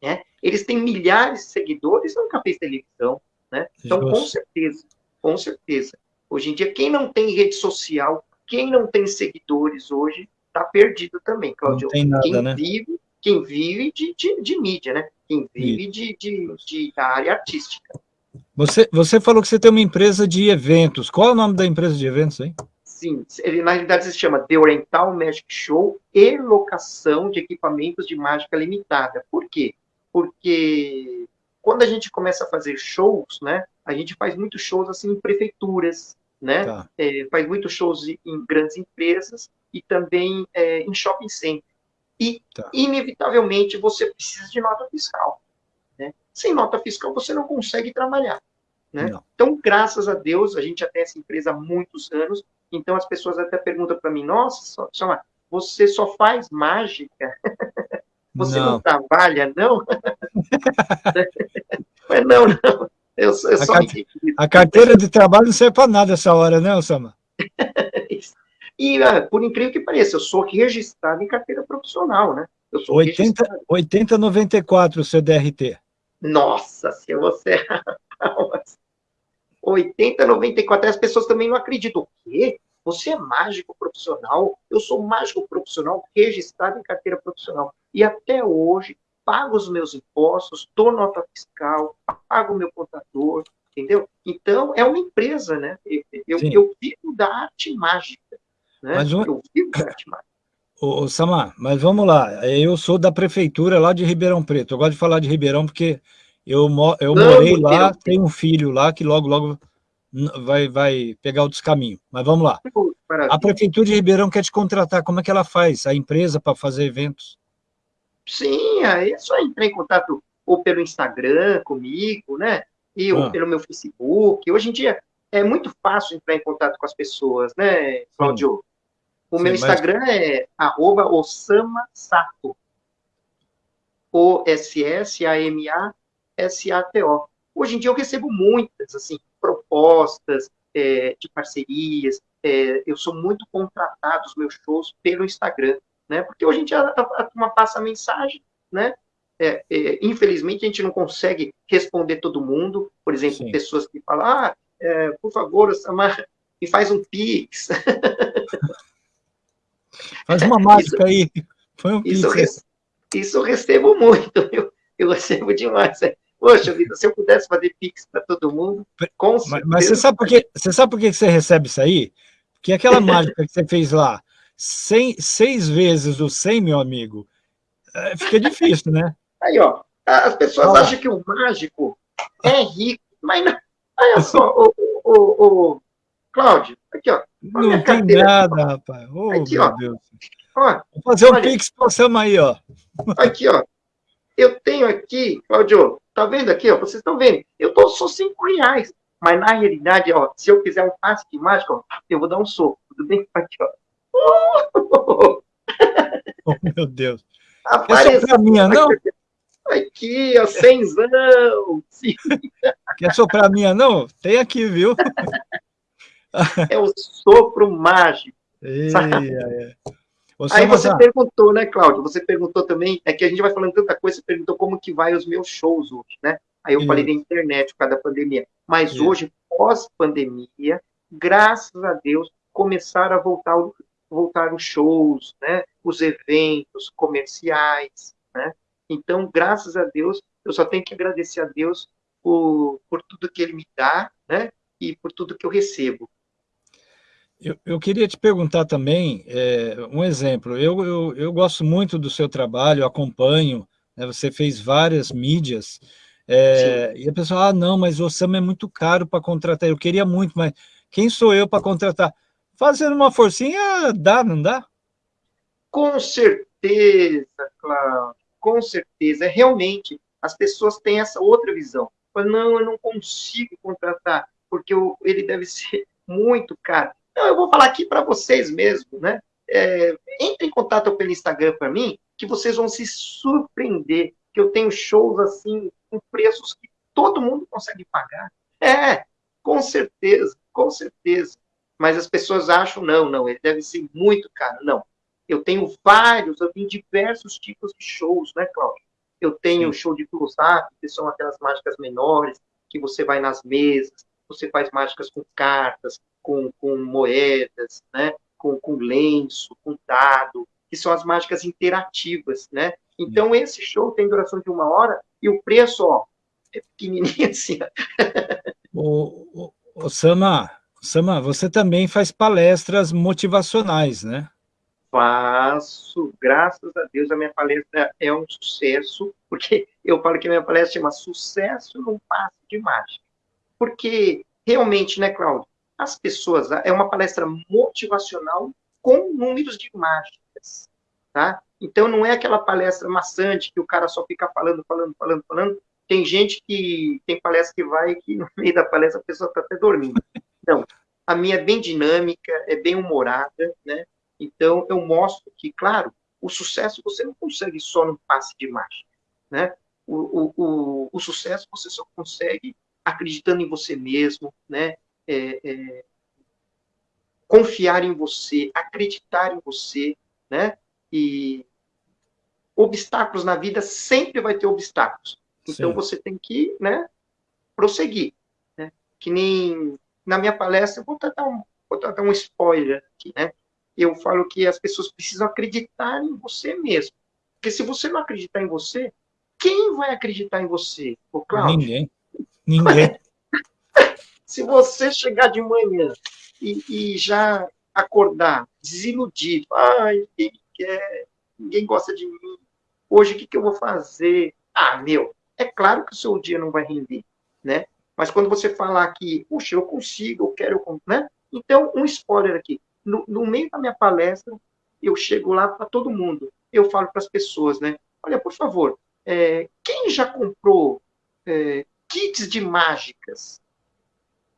né? Eles têm milhares de seguidores, nunca fez televisão, né? Então, com certeza, com certeza. Hoje em dia, quem não tem rede social, quem não tem seguidores hoje, está perdido também, Claudio.
Não tem nada,
quem
né?
vive, quem vive de, de, de, mídia, né? Quem vive de, de, de, da área artística.
Você, você falou que você tem uma empresa de eventos. Qual é o nome da empresa de eventos aí?
Sim, ele, na realidade se chama The Oriental Magic Show e locação de equipamentos de mágica limitada. Por quê? Porque quando a gente começa a fazer shows, né, a gente faz muitos shows assim em prefeituras, né, tá. é, faz muitos shows em grandes empresas e também é, em shopping center. E, tá. inevitavelmente, você precisa de nota fiscal. Né? Sem nota fiscal, você não consegue trabalhar. Né? Então, graças a Deus, a gente já tem essa empresa há muitos anos, então as pessoas até perguntam para mim, nossa, só, você só faz mágica? você não, não trabalha, não? Mas não, não. Eu, eu
a, carte... a, carteira de trabalho não serve para nada essa hora, né, Osama?
e, ah, por incrível que pareça, eu sou registrado em carteira profissional, né? Eu sou
80, 8094 o seu DRT.
Nossa, se você... 8094, as pessoas também não acreditam. O quê? Você é mágico profissional? Eu sou mágico profissional registrado em carteira profissional. E até hoje, pago os meus impostos, dou nota fiscal, pago o meu contador, entendeu? Então, é uma empresa, né? Eu, eu, eu vivo da arte mágica. Né? Mas um... Eu vivo da arte mágica.
Ô, ô, Samar, mas vamos lá. Eu sou da prefeitura lá de Ribeirão Preto. Eu gosto de falar de Ribeirão porque eu, eu morei lá, tenho um filho lá que logo, logo vai, vai pegar outros caminhos. Mas vamos lá. A Prefeitura de Ribeirão quer te contratar. Como é que ela faz? A empresa para fazer eventos?
Sim, aí é só entrar em contato ou pelo Instagram comigo, né? E ou ah. pelo meu Facebook. Hoje em dia é muito fácil entrar em contato com as pessoas, né, Claudio? O Sim, meu Instagram mas... é arroba Osama Sato. O-S-S-A-M-A-S-A-T-O. Hoje em dia eu recebo muitas, assim, propostas é, de parcerias. É, eu sou muito contratado os meus shows pelo Instagram, né? Porque hoje em dia a, turma passa a mensagem, né? É, é, infelizmente a gente não consegue responder todo mundo. Por exemplo, Sim. pessoas que falam, ah, é, por favor, Samar, me faz um pix.
Faz uma mágica aí. Foi um
isso. Isso eu recebo muito, eu, eu recebo demais. É. Poxa vida, se eu pudesse fazer Pix para todo mundo, com
certeza. Mas, mas, você sabe por que você sabe por que você recebe isso aí? Porque aquela mágica que você fez lá, cem, seis vezes o 100, meu amigo, é, fica difícil, né?
Aí, ó, as pessoas acham que o mágico é rico, mas não. Olha só, o, o, o, Cláudio, aqui, ó.
Não tem nada, rapaz. Oh, aqui, ó. Deus. Ó, Vou fazer um olha, pix para você aí, ó.
Aqui, ó. Eu tenho aqui, Cláudio, tá vendo aqui, ó? Vocês estão vendo? Eu dou só cinco reais. Mas na realidade, ó, se eu quiser um passe de mágica, ó, eu vou dar um soco. Tudo bem? Aqui, ó.
Oh, meu Deus. Apareceu. É só pra minha, não?
Aqui, ó, cenzão.
Quer soprar a minha, não? Tem aqui, viu?
É o sopro mágico. É. Você Aí você perguntou, né, Cláudio? Você perguntou também, é que a gente vai falando tanta coisa, você perguntou como que vai os meus shows hoje, né? Aí eu falei da internet por causa da pandemia. Mas hoje, pós-pandemia, graças a Deus, começaram a voltar, voltar os shows, né? Os eventos comerciais, né? Então, graças a Deus, eu só tenho que agradecer a Deus por, por tudo que Ele me dá, né? E por tudo que eu recebo.
Eu, eu, queria te perguntar também, é, um exemplo, eu, eu, eu, gosto muito do seu trabalho, acompanho, né, você fez várias mídias, é, e a pessoa, ah, não, mas o Sam é muito caro para contratar, eu queria muito, mas quem sou eu para contratar? Fazendo uma forcinha, dá, não dá?
Com certeza, Cláudio, com certeza, realmente, as pessoas têm essa outra visão, não, eu não consigo contratar, porque ele deve ser muito caro. Então, eu vou falar aqui para vocês mesmo, né? É, entre em contato pelo Instagram para mim, que vocês vão se surpreender, que eu tenho shows assim, com preços que todo mundo consegue pagar. É, com certeza, com certeza. Mas as pessoas acham, não, não, ele deve ser muito caro. Não, eu tenho vários, eu tenho diversos tipos de shows, né, Cláudio? Eu tenho o show de close-up, que são aquelas mágicas menores, que você vai nas mesas, você faz mágicas com cartas, com, com moedas, né? com, com lenço, com dado, que são as mágicas interativas, né? Então, esse show tem duração de uma hora e o preço, ó, é pequenininho assim.
O, o, o Sama, Sama, você também faz palestras motivacionais, né?
Faço, graças a Deus, a minha palestra é um sucesso, porque eu falo que a minha palestra chama Sucesso num Passe de Mágica. Porque, realmente, né, Cláudio, as pessoas, é uma palestra motivacional com números de mágicas, tá? Então, não é aquela palestra maçante que o cara só fica falando, falando, falando, falando. Tem gente que tem palestra que vai que no meio da palestra a pessoa está até dormindo. Então, a minha é bem dinâmica, é bem humorada, né? Então, eu mostro que, claro, o sucesso você não consegue só num passe de mágica, né? O, o, o, o sucesso você só consegue acreditando em você mesmo, né? É, é, confiar em você, acreditar em você, né? E obstáculos na vida sempre vai ter obstáculos. Então Sim. você tem que, né, prosseguir, né? Que nem na minha palestra, vou dar um, vou dar um spoiler aqui, né? Eu falo que as pessoas precisam acreditar em você mesmo. Porque se você não acreditar em você, quem vai acreditar em você?
Cláudio? Ninguém. Ninguém.
se você chegar de manhã e, e já acordar desiludido, ai, ninguém quer, ninguém gosta de mim, hoje o que, que eu vou fazer? Ah, meu, é claro que o seu dia não vai render, né? Mas quando você falar que, puxa, eu consigo, eu quero, né? Então, um spoiler aqui. No, no meio da minha palestra, eu chego lá para todo mundo. Eu falo para as pessoas, né? Olha, por favor, é, quem já comprou é, kits de mágicas?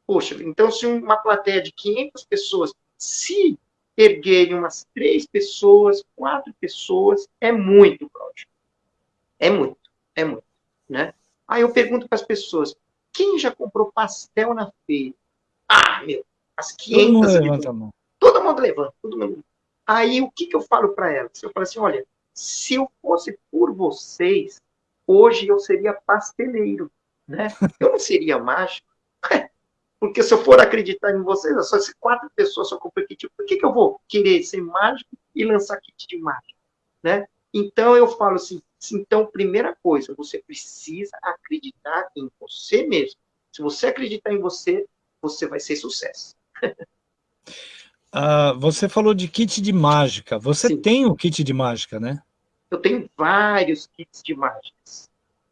Poxa, então se uma plateia de 500 pessoas, se erguerem umas três pessoas, quatro pessoas, é muito, Cláudio. É muito, é muito, né? Aí eu pergunto para as pessoas, quem já comprou pastel na feira? Ah, meu, as 500... Todo mundo levanta a mão. Todo mundo levanta, todo mundo. Aí o que, que eu falo para elas? Eu falo assim, olha, se eu fosse por vocês, hoje eu seria pasteleiro, né? Eu não seria mágico. Porque se eu for acreditar em vocês, só se quatro pessoas só compram kit, por que, que eu vou querer ser mágico e lançar kit de mágico? Né? Então eu falo assim, então, primeira coisa, você precisa acreditar em você mesmo. Se você acreditar em você, você vai ser sucesso.
uh, você falou de kit de mágica. Você Sim. tem o kit de mágica, né?
Eu tenho vários kits de mágicas.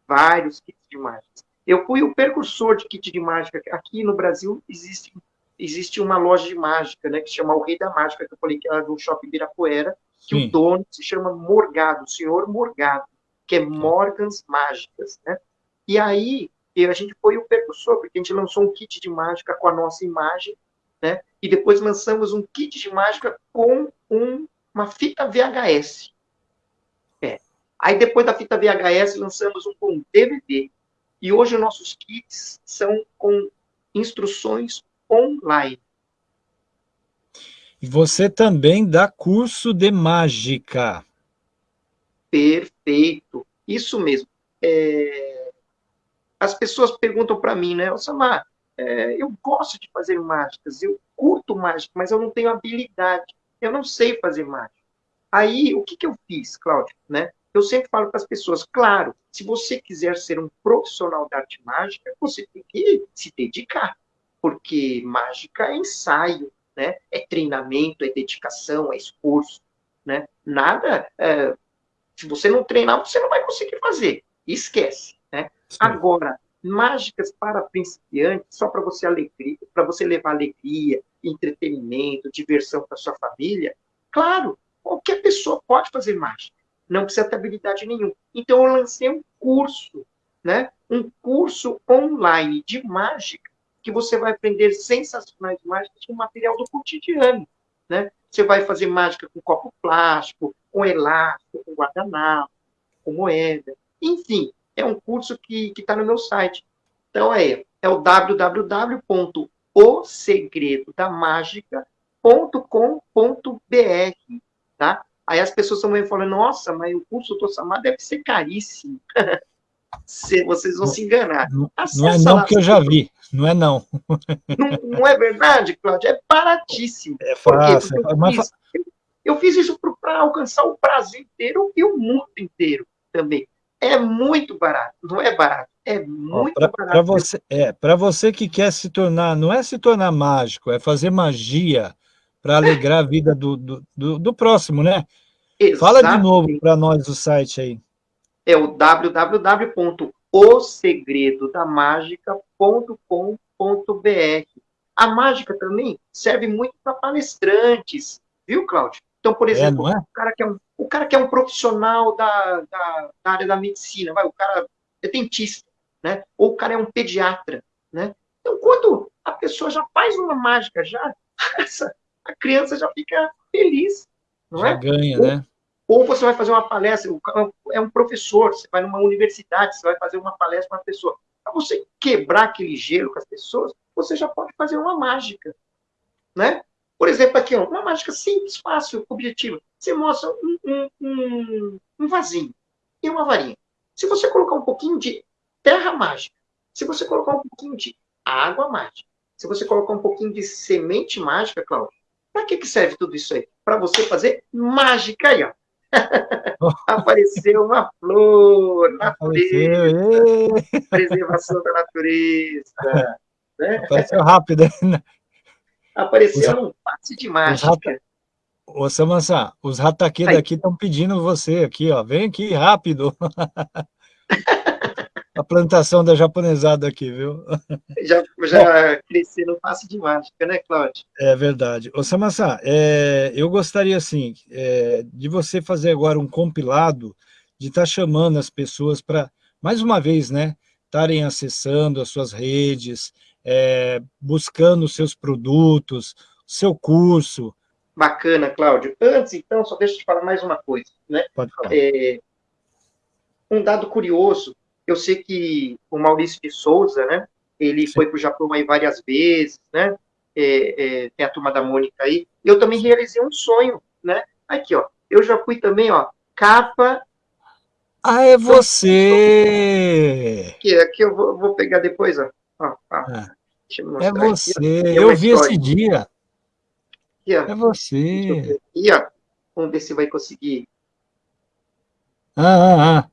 Vários kits de mágicas. Eu fui o precursor de kit de mágica. Aqui no Brasil existe, existe uma loja de mágica, né, que se chama O Rei da Mágica, que eu falei que era do Shopping Birapuera, que Sim. o dono se chama Morgado, o senhor Morgado, que é Morgans Mágicas, né? E aí, a gente foi o precursor, porque a gente lançou um kit de mágica com a nossa imagem, né? E depois lançamos um kit de mágica com um, uma fita VHS. É. Aí depois da fita VHS lançamos um com DVD. E hoje os nossos kits são com instruções online.
E você também dá curso de mágica.
Perfeito. Isso mesmo. É... As pessoas perguntam para mim, né, Samar, é, eu gosto de fazer mágicas, eu curto mágica, mas eu não tenho habilidade, eu não sei fazer mágica. Aí, o que, que eu fiz, Cláudio? Né? Eu sempre falo para as pessoas, claro, se você quiser ser um profissional da arte mágica, você tem que se dedicar, porque mágica é ensaio, né? É treinamento, é dedicação, é esforço, né? Nada, é, se você não treinar, você não vai conseguir fazer. Esquece, né? Agora, mágicas para principiantes, só para você alegria, para você levar alegria, entretenimento, diversão para sua família, claro, qualquer pessoa pode fazer mágica não precisa ter habilidade nenhuma. Então, eu lancei um curso, né? Um curso online de mágica, que você vai aprender sensacionais mágicas com material do cotidiano, né? Você vai fazer mágica com copo plástico, com elástico, com guardanapo, com moeda, enfim, é um curso que está no meu site. Então, é, é o www.osegredodamagica.com.br, tá? Aí as pessoas estão falando, nossa, mas o curso do Samar deve ser caríssimo. vocês vão se enganar.
Não, não é não, porque eu já vi. Não é não.
Não, não é verdade, Cláudio? É baratíssimo.
É fácil. Porque
eu, fiz, eu fiz isso para alcançar o Brasil inteiro e o mundo inteiro. também. É muito barato, não é barato, é muito
pra,
barato.
Para você, é, para você que quer se tornar, não é se tornar mágico, é fazer magia para alegrar a vida do, do, do, do próximo, né? Exatamente. Fala de novo para nós o site aí.
É o www.osegredodamagica.com.br. A mágica também serve muito para palestrantes, viu, Cláudio? Então, por é, exemplo, é, é? O, cara que é um, o cara que é um profissional da, da, da, área da medicina, vai, o cara é dentista, né? Ou o cara é um pediatra, né? Então, quando a pessoa já faz uma mágica, já essa, a criança já fica feliz, não
já
é?
ganha,
ou,
né?
Ou você vai fazer uma palestra, é um professor, você vai numa universidade, você vai fazer uma palestra para uma pessoa. Para você quebrar aquele gelo com as pessoas, você já pode fazer uma mágica, né? Por exemplo, aqui, uma mágica simples, fácil, objetiva. Você mostra um, um, um, um vasinho e uma varinha. Se você colocar um pouquinho de terra mágica, se você colocar um pouquinho de água mágica, se você colocar um pouquinho de semente mágica, Cláudio, para que, que serve tudo isso aí? Para você fazer mágica aí, ó. Apareceu uma flor, natureza, preservação da natureza.
Né? Apareceu rápido. Né?
Apareceu um passe de mágica.
Ô, Samansa, os rataque daqui estão pedindo você aqui, ó. Vem aqui, rápido. a plantação da japonesada aqui, viu?
Já, já cresci no passe de mágica, né, Cláudio?
É verdade. Ô, Samassa, é, eu gostaria, assim, é, de você fazer agora um compilado, de estar tá chamando as pessoas para, mais uma vez, né, estarem acessando as suas redes, é, buscando os seus produtos, seu curso.
Bacana, Cláudio. Antes, então, só deixa eu te falar mais uma coisa. Né?
Pode falar.
É, um dado curioso, eu sei que o Maurício de Souza, né, ele Sim. foi para o Japão aí várias vezes, né, é, é, tem a turma da Mônica aí, eu também realizei um sonho, né, aqui, ó, eu já fui também, ó, capa...
Ah, é você!
Aqui, aqui eu vou, vou pegar depois, ó,
ah, é você, aqui, eu vi esse dia. Aqui, é você.
Aqui, ó. Vamos ver se vai conseguir.
Ah, ah, ah.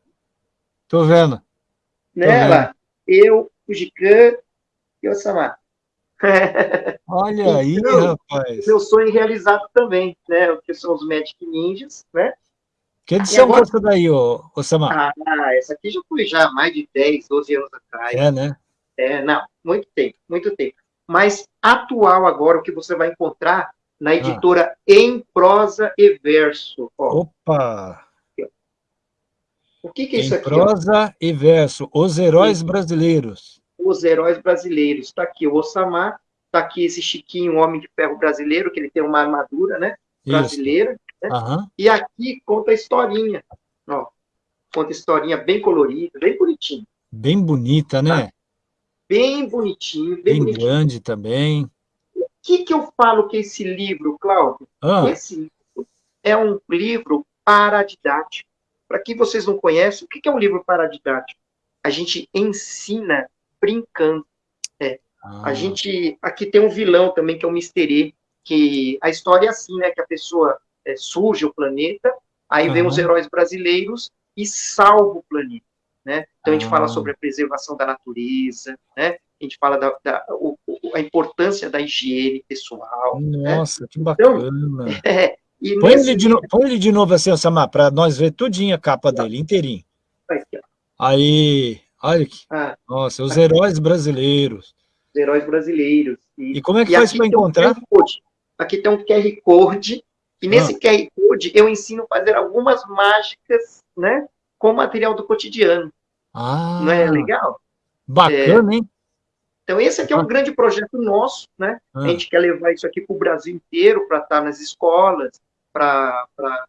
Tô vendo.
Nela, eu, o Gican e o Samar.
Olha então, aí, rapaz.
Meu sonho realizado também, né? O que são os Magic Ninjas, né?
Que edição agora... é essa daí, ô, ô Samar?
Ah, essa aqui já foi já há mais de 10, 12 anos atrás.
É, né?
É, não, muito tempo, muito tempo. Mas atual agora, o que você vai encontrar na ah. editora ah. Em Prosa e Verso.
Ó. Opa!
O que, que é
em
isso aqui?
Prosa ó? e Verso, Os Heróis Brasileiros.
Os Heróis Brasileiros. Está aqui o Ossamar, está aqui esse Chiquinho, Homem de Ferro Brasileiro, que ele tem uma armadura, né? Brasileira. Né?
Uhum.
E aqui conta a historinha. Ó, conta a historinha bem colorida, bem bonitinha.
Bem bonita, né? Tá?
bem bonitinho. Bem,
bem
bonitinho.
grande também.
O que, que eu falo que esse livro, Cláudio?
Ah.
Esse livro é um livro paradidático. Para quem vocês não conhecem, o que, é um livro paradidático? A gente ensina brincando. É. Ah. A gente... Aqui tem um vilão também, que é o Mister E, que a história é assim, né? Que a pessoa é, surge o planeta, aí vem os heróis brasileiros e salva o planeta. Né? Então, a gente ah. fala sobre a preservação da natureza, né? a gente fala da, da o, a importância da higiene pessoal.
Né? Nossa, né? que bacana. Então,
é,
põe, nesse... ele de no... põe ele de novo assim, Samar, para nós ver tudinho a capa tá. dele, inteirinho. Aí, olha aqui.
Ah,
Nossa, os aqui. heróis brasileiros.
Os heróis brasileiros.
E, e como é que faz para encontrar?
Um aqui tem um QR Code, e nesse ah. QR Code eu ensino a fazer algumas mágicas, né? Com material do cotidiano.
Ah,
Não é legal?
Bacana, é, hein?
Então, esse aqui é um grande projeto nosso, né? Ah. A gente quer levar isso aqui para o Brasil inteiro, para estar tá nas escolas, para estar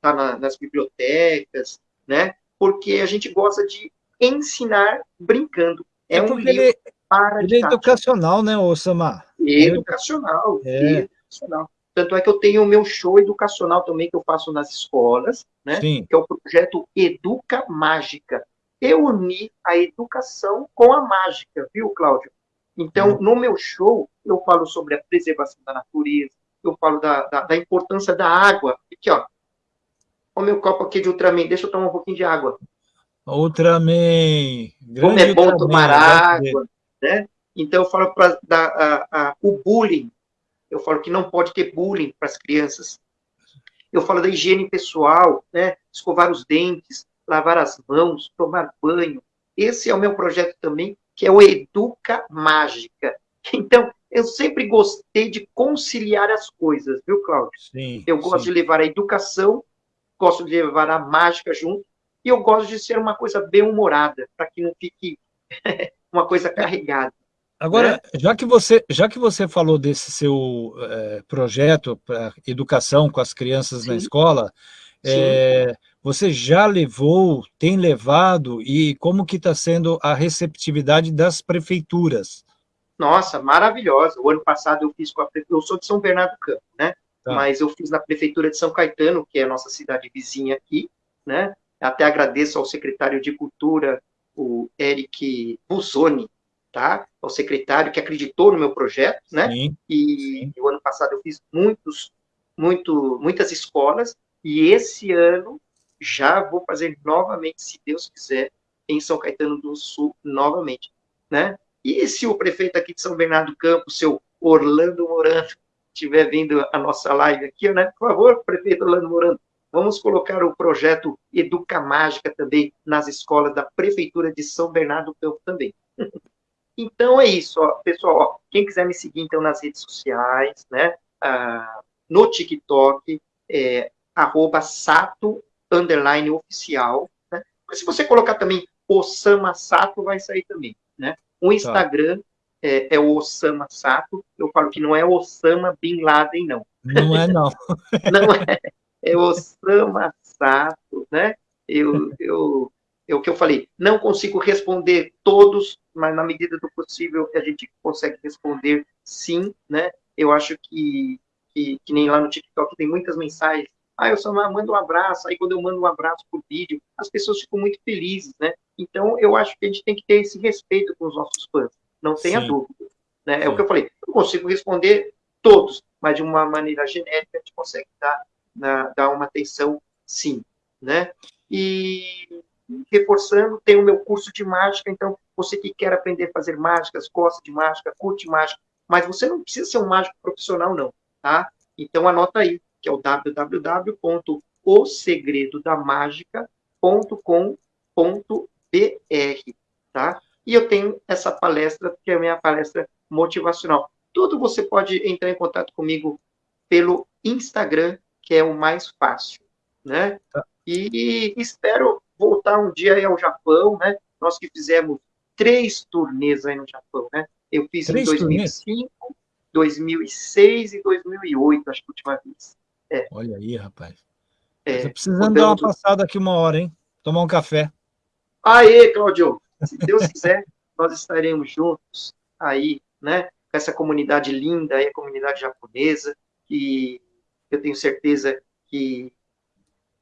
tá na, nas bibliotecas, né? Porque a gente gosta de ensinar brincando. É, é um livro
ele, para ele é educacional, né, Osama?
Educacional, é. educacional. Tanto é que eu tenho o meu show educacional também, que eu faço nas escolas, né?
Sim.
Que é o projeto Educa Mágica eu uni a educação com a mágica, viu, Cláudio? Então, uhum. no meu show, eu falo sobre a preservação da natureza, eu falo da, da, da importância da água. Aqui, ó. o meu copo aqui de Ultraman, deixa eu tomar um pouquinho de água.
Ultraman.
Como é bom Ultraman, tomar água, né? Então eu falo para o bullying, eu falo que não pode ter bullying para as crianças. Eu falo da higiene pessoal, né? Escovar os dentes, lavar as mãos, tomar banho. Esse é o meu projeto também, que é o Educa Mágica. Então, eu sempre gostei de conciliar as coisas, viu, Cláudio? Sim, eu gosto sim. de levar a educação, gosto de levar a mágica junto, e eu gosto de ser uma coisa bem humorada, para que não fique uma coisa carregada.
Agora, né? já, que você, já que você falou desse seu é, projeto para educação com as crianças sim. na escola, é, você já levou, tem levado, e como que está sendo a receptividade das prefeituras?
Nossa, maravilhosa. O ano passado eu fiz com a eu sou de São Bernardo do Campo, né? Tá. Mas eu fiz na prefeitura de São Caetano, que é a nossa cidade vizinha aqui, né? Até agradeço ao secretário de Cultura, o Eric Busoni, tá? O secretário que acreditou no meu projeto, né? Sim, e, sim. o ano passado eu fiz muitos, muito, muitas escolas e esse ano já vou fazer novamente, se Deus quiser, em São Caetano do Sul novamente, né? E se o prefeito aqui de São Bernardo do Campo, seu Orlando Morando, estiver vindo a nossa live aqui, né? Por favor, prefeito Orlando Morando, vamos colocar o projeto Educa Mágica também nas escolas da Prefeitura de São Bernardo do Campo também. Então é isso, ó, pessoal. Ó, quem quiser me seguir então nas redes sociais, né? Ah, no TikTok, é, arroba sato underline oficial. Né? Mas se você colocar também Osama Sato, vai sair também. Né? O tá. Instagram tá. é, é, o Osama Sato. Eu falo que não é Osama Bin Laden, não.
Não é, não.
não é. É Osama Sato, né? Eu, eu, é o que eu falei. Não consigo responder todos, mas na medida do possível a gente consegue responder sim, né? Eu acho que, que, que nem lá no TikTok tem muitas mensagens ah, eu só mando um abraço, aí quando eu mando um abraço por vídeo, as pessoas ficam muito felizes, né? Então, eu acho que a gente tem que ter esse respeito com os nossos fãs, não tenha Sim. dúvida. Né? É o que eu falei, eu consigo responder todos, mas de uma maneira genérica a gente consegue dar, na, dar uma atenção sim, né? E reforçando, tem o meu curso de mágica, então você que quer aprender a fazer mágicas, gosta de mágica, curte mágica, mas você não precisa ser um mágico profissional, não, tá? Então anota aí, que é o www.osegredodamagica.com.br, tá? E eu tenho essa palestra, que é a minha palestra motivacional. Tudo você pode entrar em contato comigo pelo Instagram, que é o mais fácil, né? Tá. E espero voltar um dia aí ao Japão, né? Nós que fizemos três turnês aí no Japão, né? Eu fiz três em 2005, turnês? 2006 e 2008, acho que a última vez.
É. Olha aí, rapaz. É, precisando dar uma passada aqui uma hora, hein? Tomar um café.
Aê, Claudio! Se Deus quiser, nós estaremos juntos aí, né? Com essa comunidade linda aí, a comunidade japonesa, que eu tenho certeza que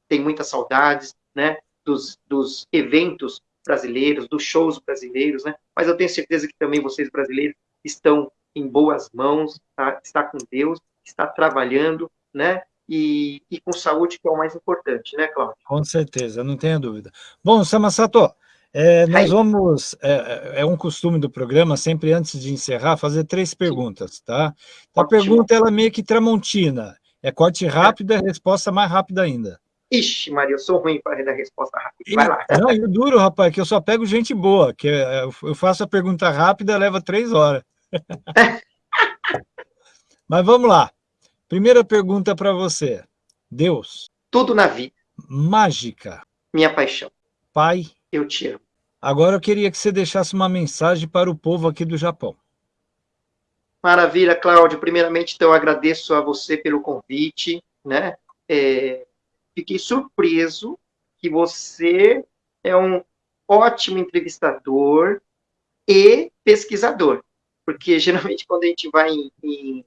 tem muitas saudades, né? Dos, dos eventos brasileiros, dos shows brasileiros, né? Mas eu tenho certeza que também vocês brasileiros estão em boas mãos, tá? está com Deus, está trabalhando, né? E, e com saúde, que é o mais importante, né, Cláudio?
Com certeza, não tenha dúvida. Bom, Samasato, é, nós Aí. vamos, é, é, um costume do programa, sempre antes de encerrar, fazer três perguntas, tá? Então, a pergunta, ela é meio que tramontina, é corte rápido, é resposta mais rápida ainda.
Ixi, Maria, eu sou ruim para dar resposta rápida. Vai lá.
Não, eu duro, rapaz, que eu só pego gente boa, que é, eu faço a pergunta rápida, leva três horas. Mas vamos lá. Primeira pergunta para você. Deus.
Tudo na vida.
Mágica.
Minha paixão.
Pai.
Eu te amo.
Agora eu queria que você deixasse uma mensagem para o povo aqui do Japão.
Maravilha, Cláudio. Primeiramente, então, eu agradeço a você pelo convite, né? É, fiquei surpreso que você é um ótimo entrevistador e pesquisador, porque geralmente quando a gente vai em, em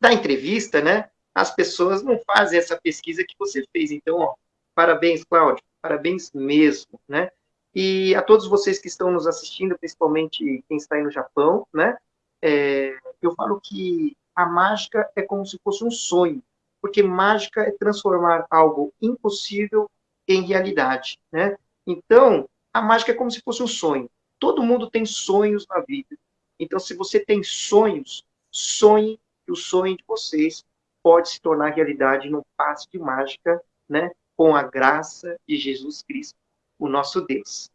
da entrevista, né, as pessoas não fazem essa pesquisa que você fez. Então, ó, parabéns, Cláudio, parabéns mesmo, né? E a todos vocês que estão nos assistindo, principalmente quem está aí no Japão, né? É, eu falo que a mágica é como se fosse um sonho, Porque mágica é transformar algo impossível em realidade, né? Então, a mágica é como se fosse um sonho. Todo mundo tem sonhos na vida. Então, se você tem sonhos, sonhe que o sonho de vocês pode se tornar realidade num passe de mágica, né? Com a graça de Jesus Cristo, o nosso Deus.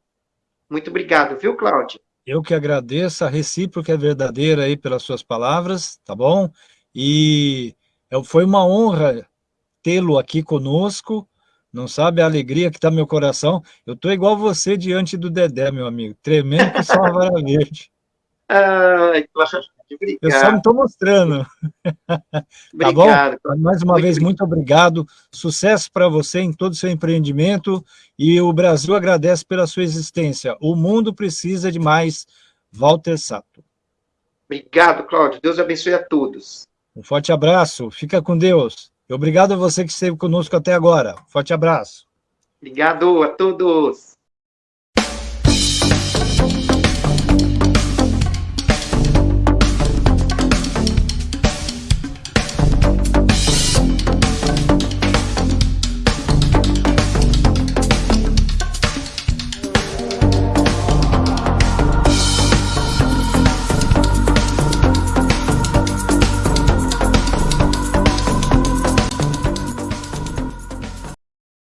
Muito obrigado, viu, Cláudia?
Eu que agradeço, a recíproca é verdadeira aí pelas suas palavras, tá bom? E foi uma honra tê-lo aqui conosco, não sabe a alegria que está no meu coração. Eu estou igual você diante do Dedé, meu amigo, tremendo que só uma vara verde.
Ai, Cláudia,
Obrigado. Eu só não estou mostrando. tá bom? Mais uma muito vez, muito obrigado. Sucesso para você em todo o seu empreendimento e o Brasil agradece pela sua existência. O mundo precisa de mais Walter Sato.
Obrigado, Cláudio. Deus abençoe a todos.
Um forte abraço. Fica com Deus. E obrigado a você que esteve conosco até agora. Forte abraço.
Obrigado a todos.